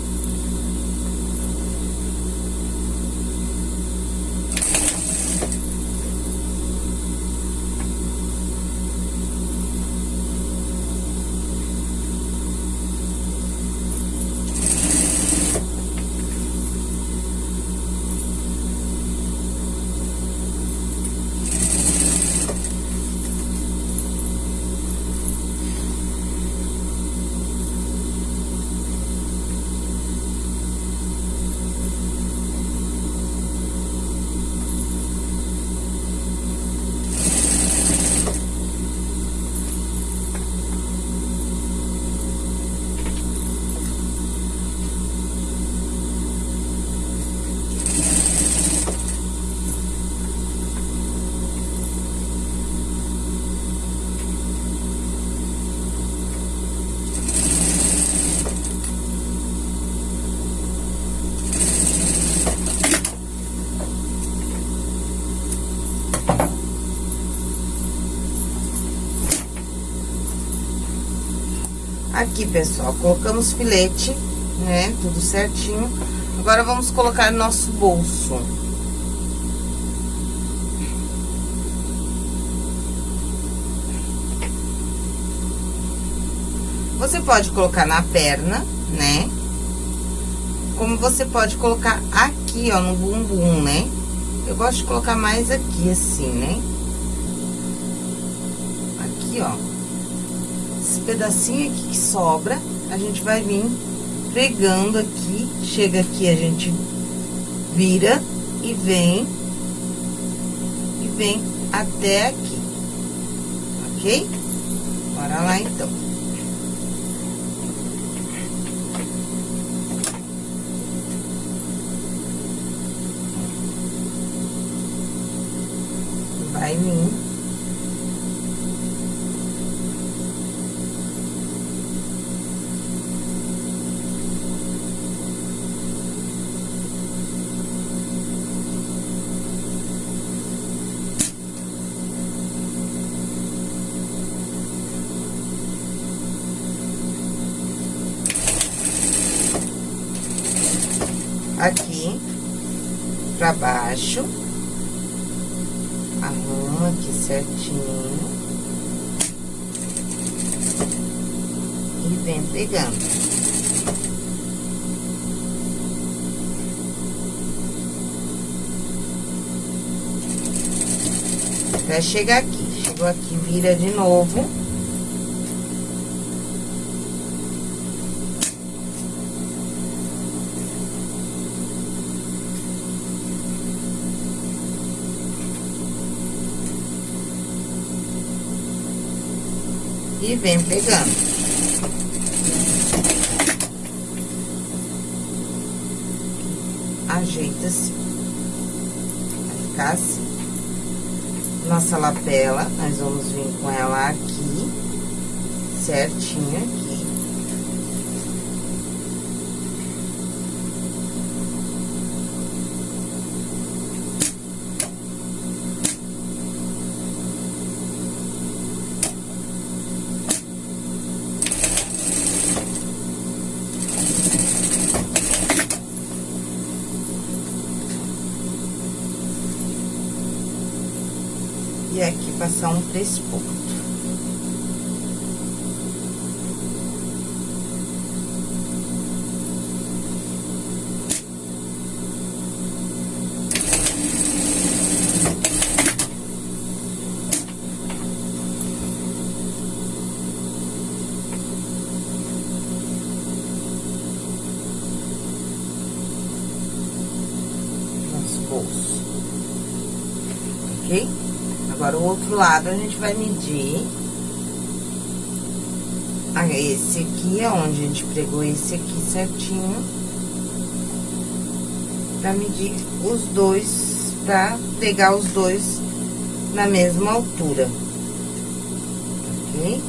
Speaker 1: Aqui, pessoal, colocamos filete, né? Tudo certinho. Agora, vamos colocar nosso bolso. Você pode colocar na perna, né? Como você pode colocar aqui, ó, no bumbum, né? Eu gosto de colocar mais aqui, assim, né? Aqui, ó pedacinho aqui que sobra, a gente vai vir pregando aqui, chega aqui, a gente vira e vem, e vem até aqui, ok? Bora lá, então. Vai vir Até chegar aqui. Chegou aqui, vira de novo. e vem pegando. Lapela, nós vamos vir com ela aqui, certinho aqui. E aqui passar um três pontos. Bolso. Ok? Agora, o outro lado, a gente vai medir. Ah, esse aqui é onde a gente pregou esse aqui certinho. Pra medir os dois, pra pegar os dois na mesma altura. Ok?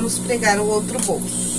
Speaker 1: Vamos pregar o outro bolso.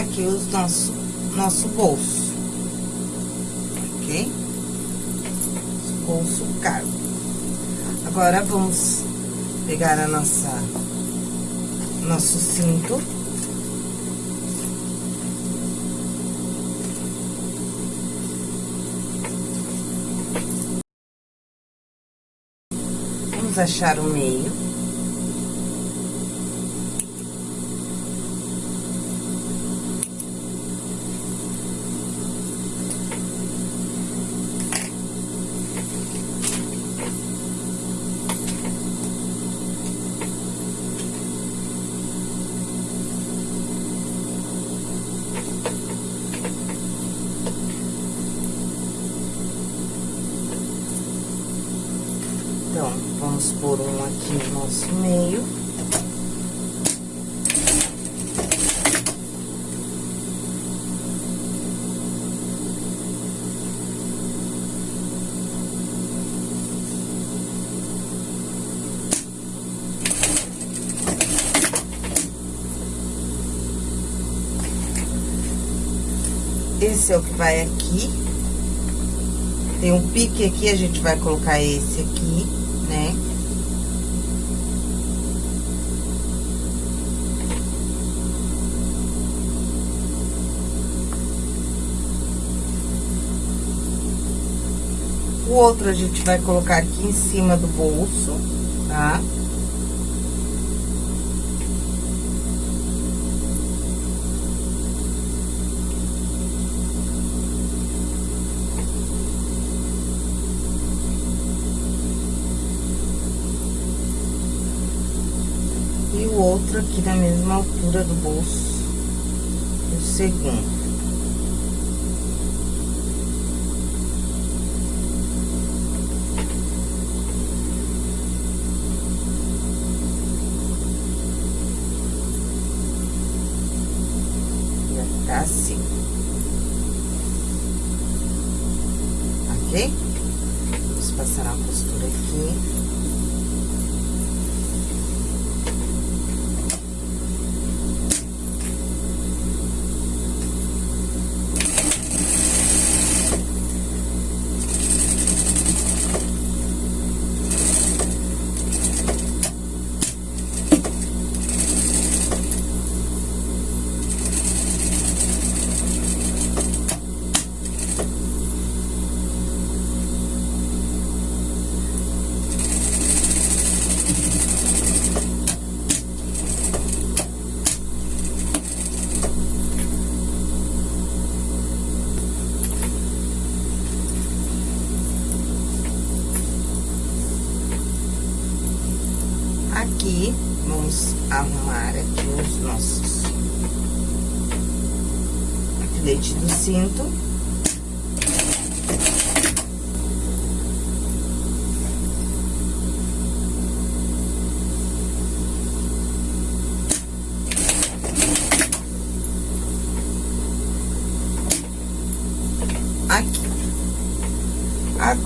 Speaker 1: Aqui o nosso, nosso bolso, ok? Bolso cargo. Agora, vamos pegar a nossa, nosso cinto. Vamos achar o meio. Esse é o que vai aqui. Tem um pique aqui, a gente vai colocar esse aqui, né? O outro a gente vai colocar aqui em cima do bolso, tá? E outro aqui na mesma altura do bolso, o segundo. aqui,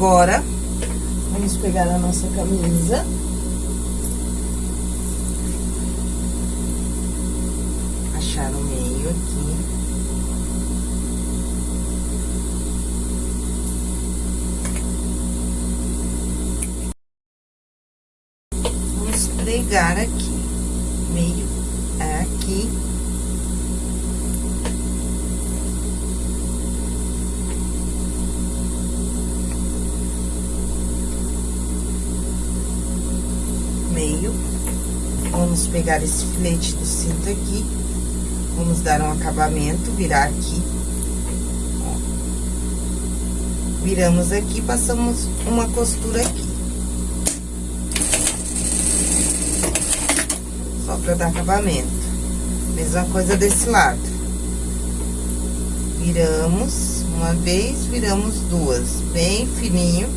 Speaker 1: Agora, Pegar esse filete do cinto aqui, vamos dar um acabamento, virar aqui. Ó. Viramos aqui, passamos uma costura aqui. pra dar acabamento. Mesma coisa desse lado. Viramos uma vez, viramos duas, bem fininho,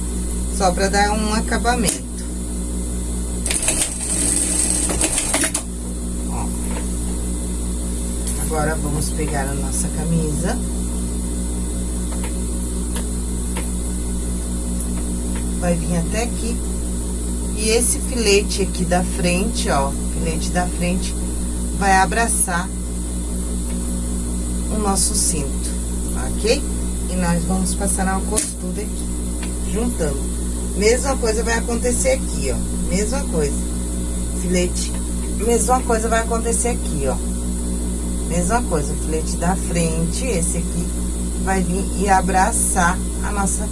Speaker 1: só pra dar um acabamento. Ó. Agora, vamos pegar a nossa camisa. Vai vir até aqui. E esse filete aqui da frente, ó, filete da frente vai abraçar o nosso cinto, ok? E nós vamos passar uma costura aqui, juntando. Mesma coisa vai acontecer aqui, ó, mesma coisa. Filete, mesma coisa vai acontecer aqui, ó. Mesma coisa, filete da frente, esse aqui vai vir e abraçar a nossa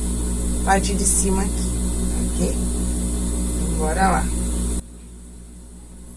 Speaker 1: parte de cima aqui, ok? Bora lá.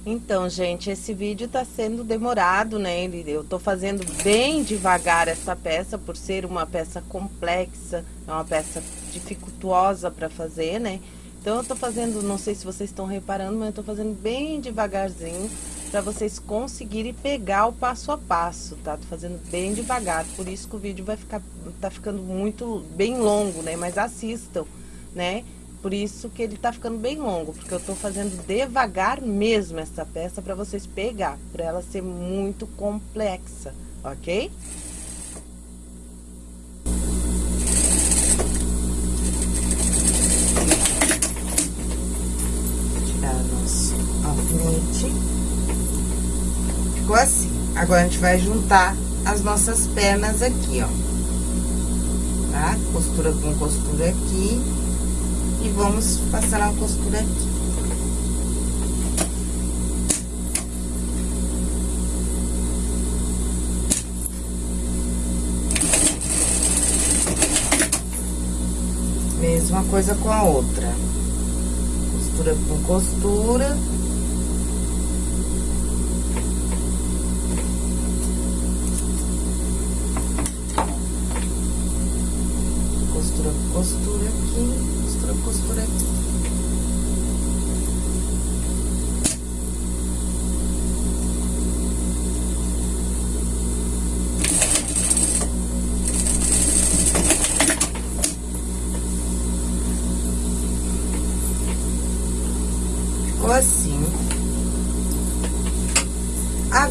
Speaker 2: Então, gente, esse vídeo tá sendo demorado, né? Eu tô fazendo bem devagar essa peça, por ser uma peça complexa, é uma peça dificultosa para fazer, né? Então, eu tô fazendo, não sei se vocês estão reparando, mas eu tô fazendo bem devagarzinho para vocês conseguirem pegar o passo a passo, tá? Tô fazendo bem devagar, por isso que o vídeo vai ficar, tá ficando muito, bem longo, né? Mas assistam, né? Por isso que ele tá ficando bem longo, porque eu tô fazendo devagar mesmo essa peça para vocês pegar, para ela ser muito complexa, ok?
Speaker 1: Alfinete. Ficou assim. Agora, a gente vai juntar as nossas pernas aqui, ó. Tá? Costura com costura aqui e vamos passar a costura aqui. Mesma coisa com a outra. Costura com costura.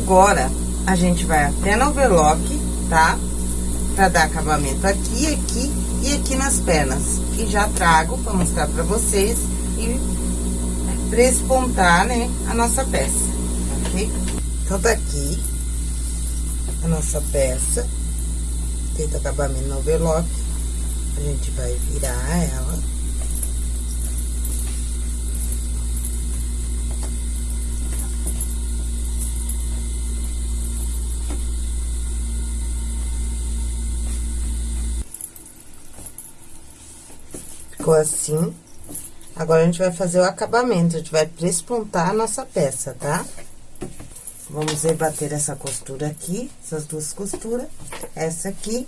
Speaker 1: Agora, a gente vai até no overlock, tá? Pra dar acabamento aqui, aqui e aqui nas pernas e já trago para mostrar para vocês e prespontar, né, a nossa peça, ok? Então, tá aqui a nossa peça, feito acabamento no overlock, a gente vai virar ela. Ficou assim. Agora, a gente vai fazer o acabamento, a gente vai prespontar a nossa peça, tá? Vamos rebater essa costura aqui, essas duas costuras. Essa aqui,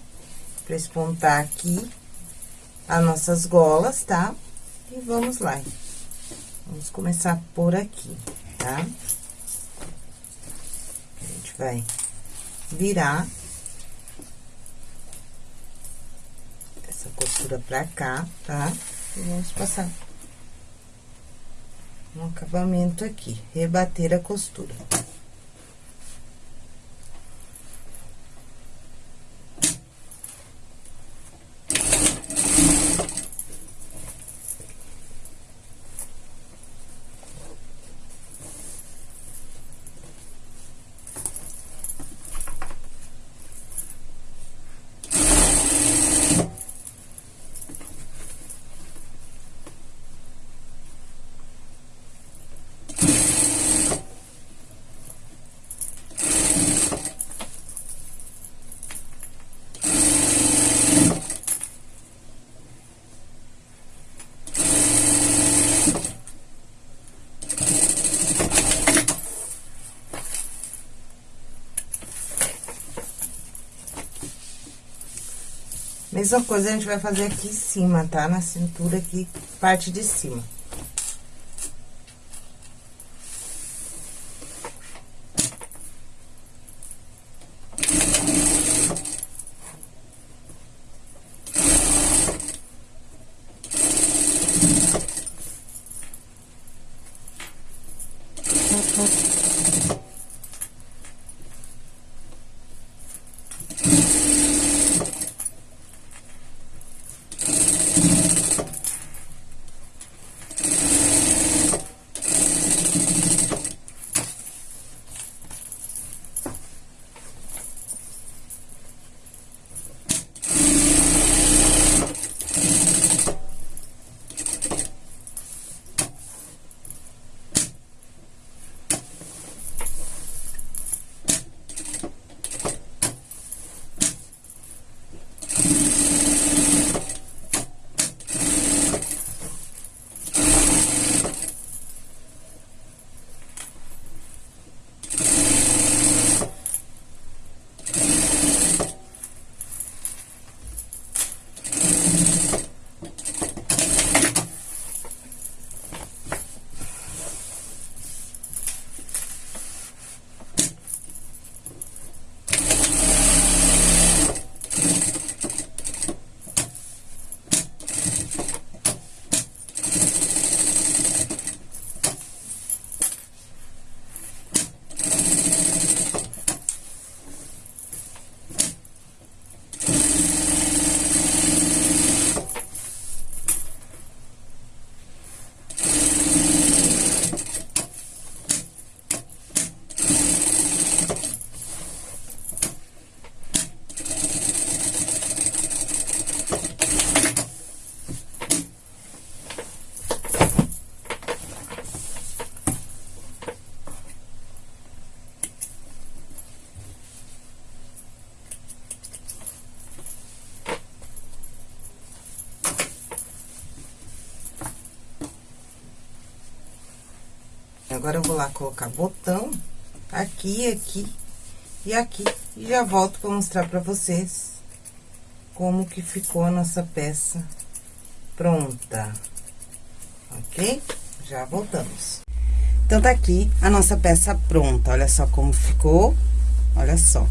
Speaker 1: prespontar aqui as nossas golas, tá? E vamos lá. Vamos começar por aqui, tá? A gente vai virar essa costura pra cá, tá? E vamos passar um acabamento aqui, rebater a costura. Mesma coisa a gente vai fazer aqui em cima, tá? Na cintura aqui, parte de cima. Agora eu vou lá colocar botão aqui, aqui e aqui. E já volto pra mostrar pra vocês como que ficou a nossa peça pronta. Ok? Já voltamos. Então, tá aqui a nossa peça pronta. Olha só como ficou. Olha só.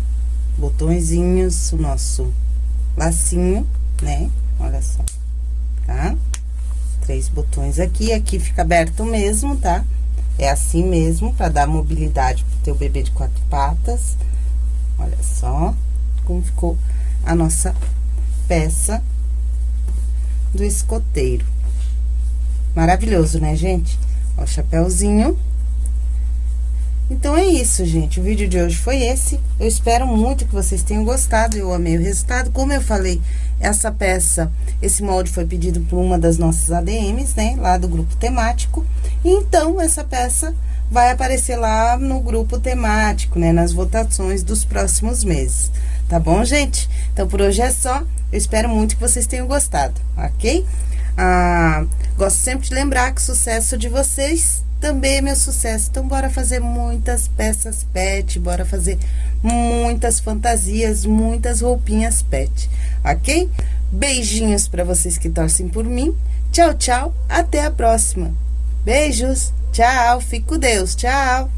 Speaker 1: Botõezinhos, o nosso lacinho, né? Olha só, tá? Três botões aqui, aqui fica aberto mesmo, tá? É assim mesmo, pra dar mobilidade pro teu bebê de quatro patas. Olha só como ficou a nossa peça do escoteiro. Maravilhoso, né, gente? Ó, o chapéuzinho. Então, é isso, gente. O vídeo de hoje foi esse. Eu espero muito que vocês tenham gostado. Eu amei o resultado. Como eu falei, essa peça, esse molde foi pedido por uma das nossas ADMs, né? Lá do grupo temático. Então, essa peça vai aparecer lá no grupo temático, né? Nas votações dos próximos meses. Tá bom, gente? Então, por hoje é só. Eu espero muito que vocês tenham gostado, ok? Ah, gosto sempre de lembrar que o sucesso de vocês também é meu sucesso. Então, bora fazer muitas peças pet, bora fazer muitas fantasias, muitas roupinhas pet, ok? Beijinhos para vocês que torcem por mim. Tchau, tchau. Até a próxima. Beijos. Tchau. Fique com Deus. Tchau.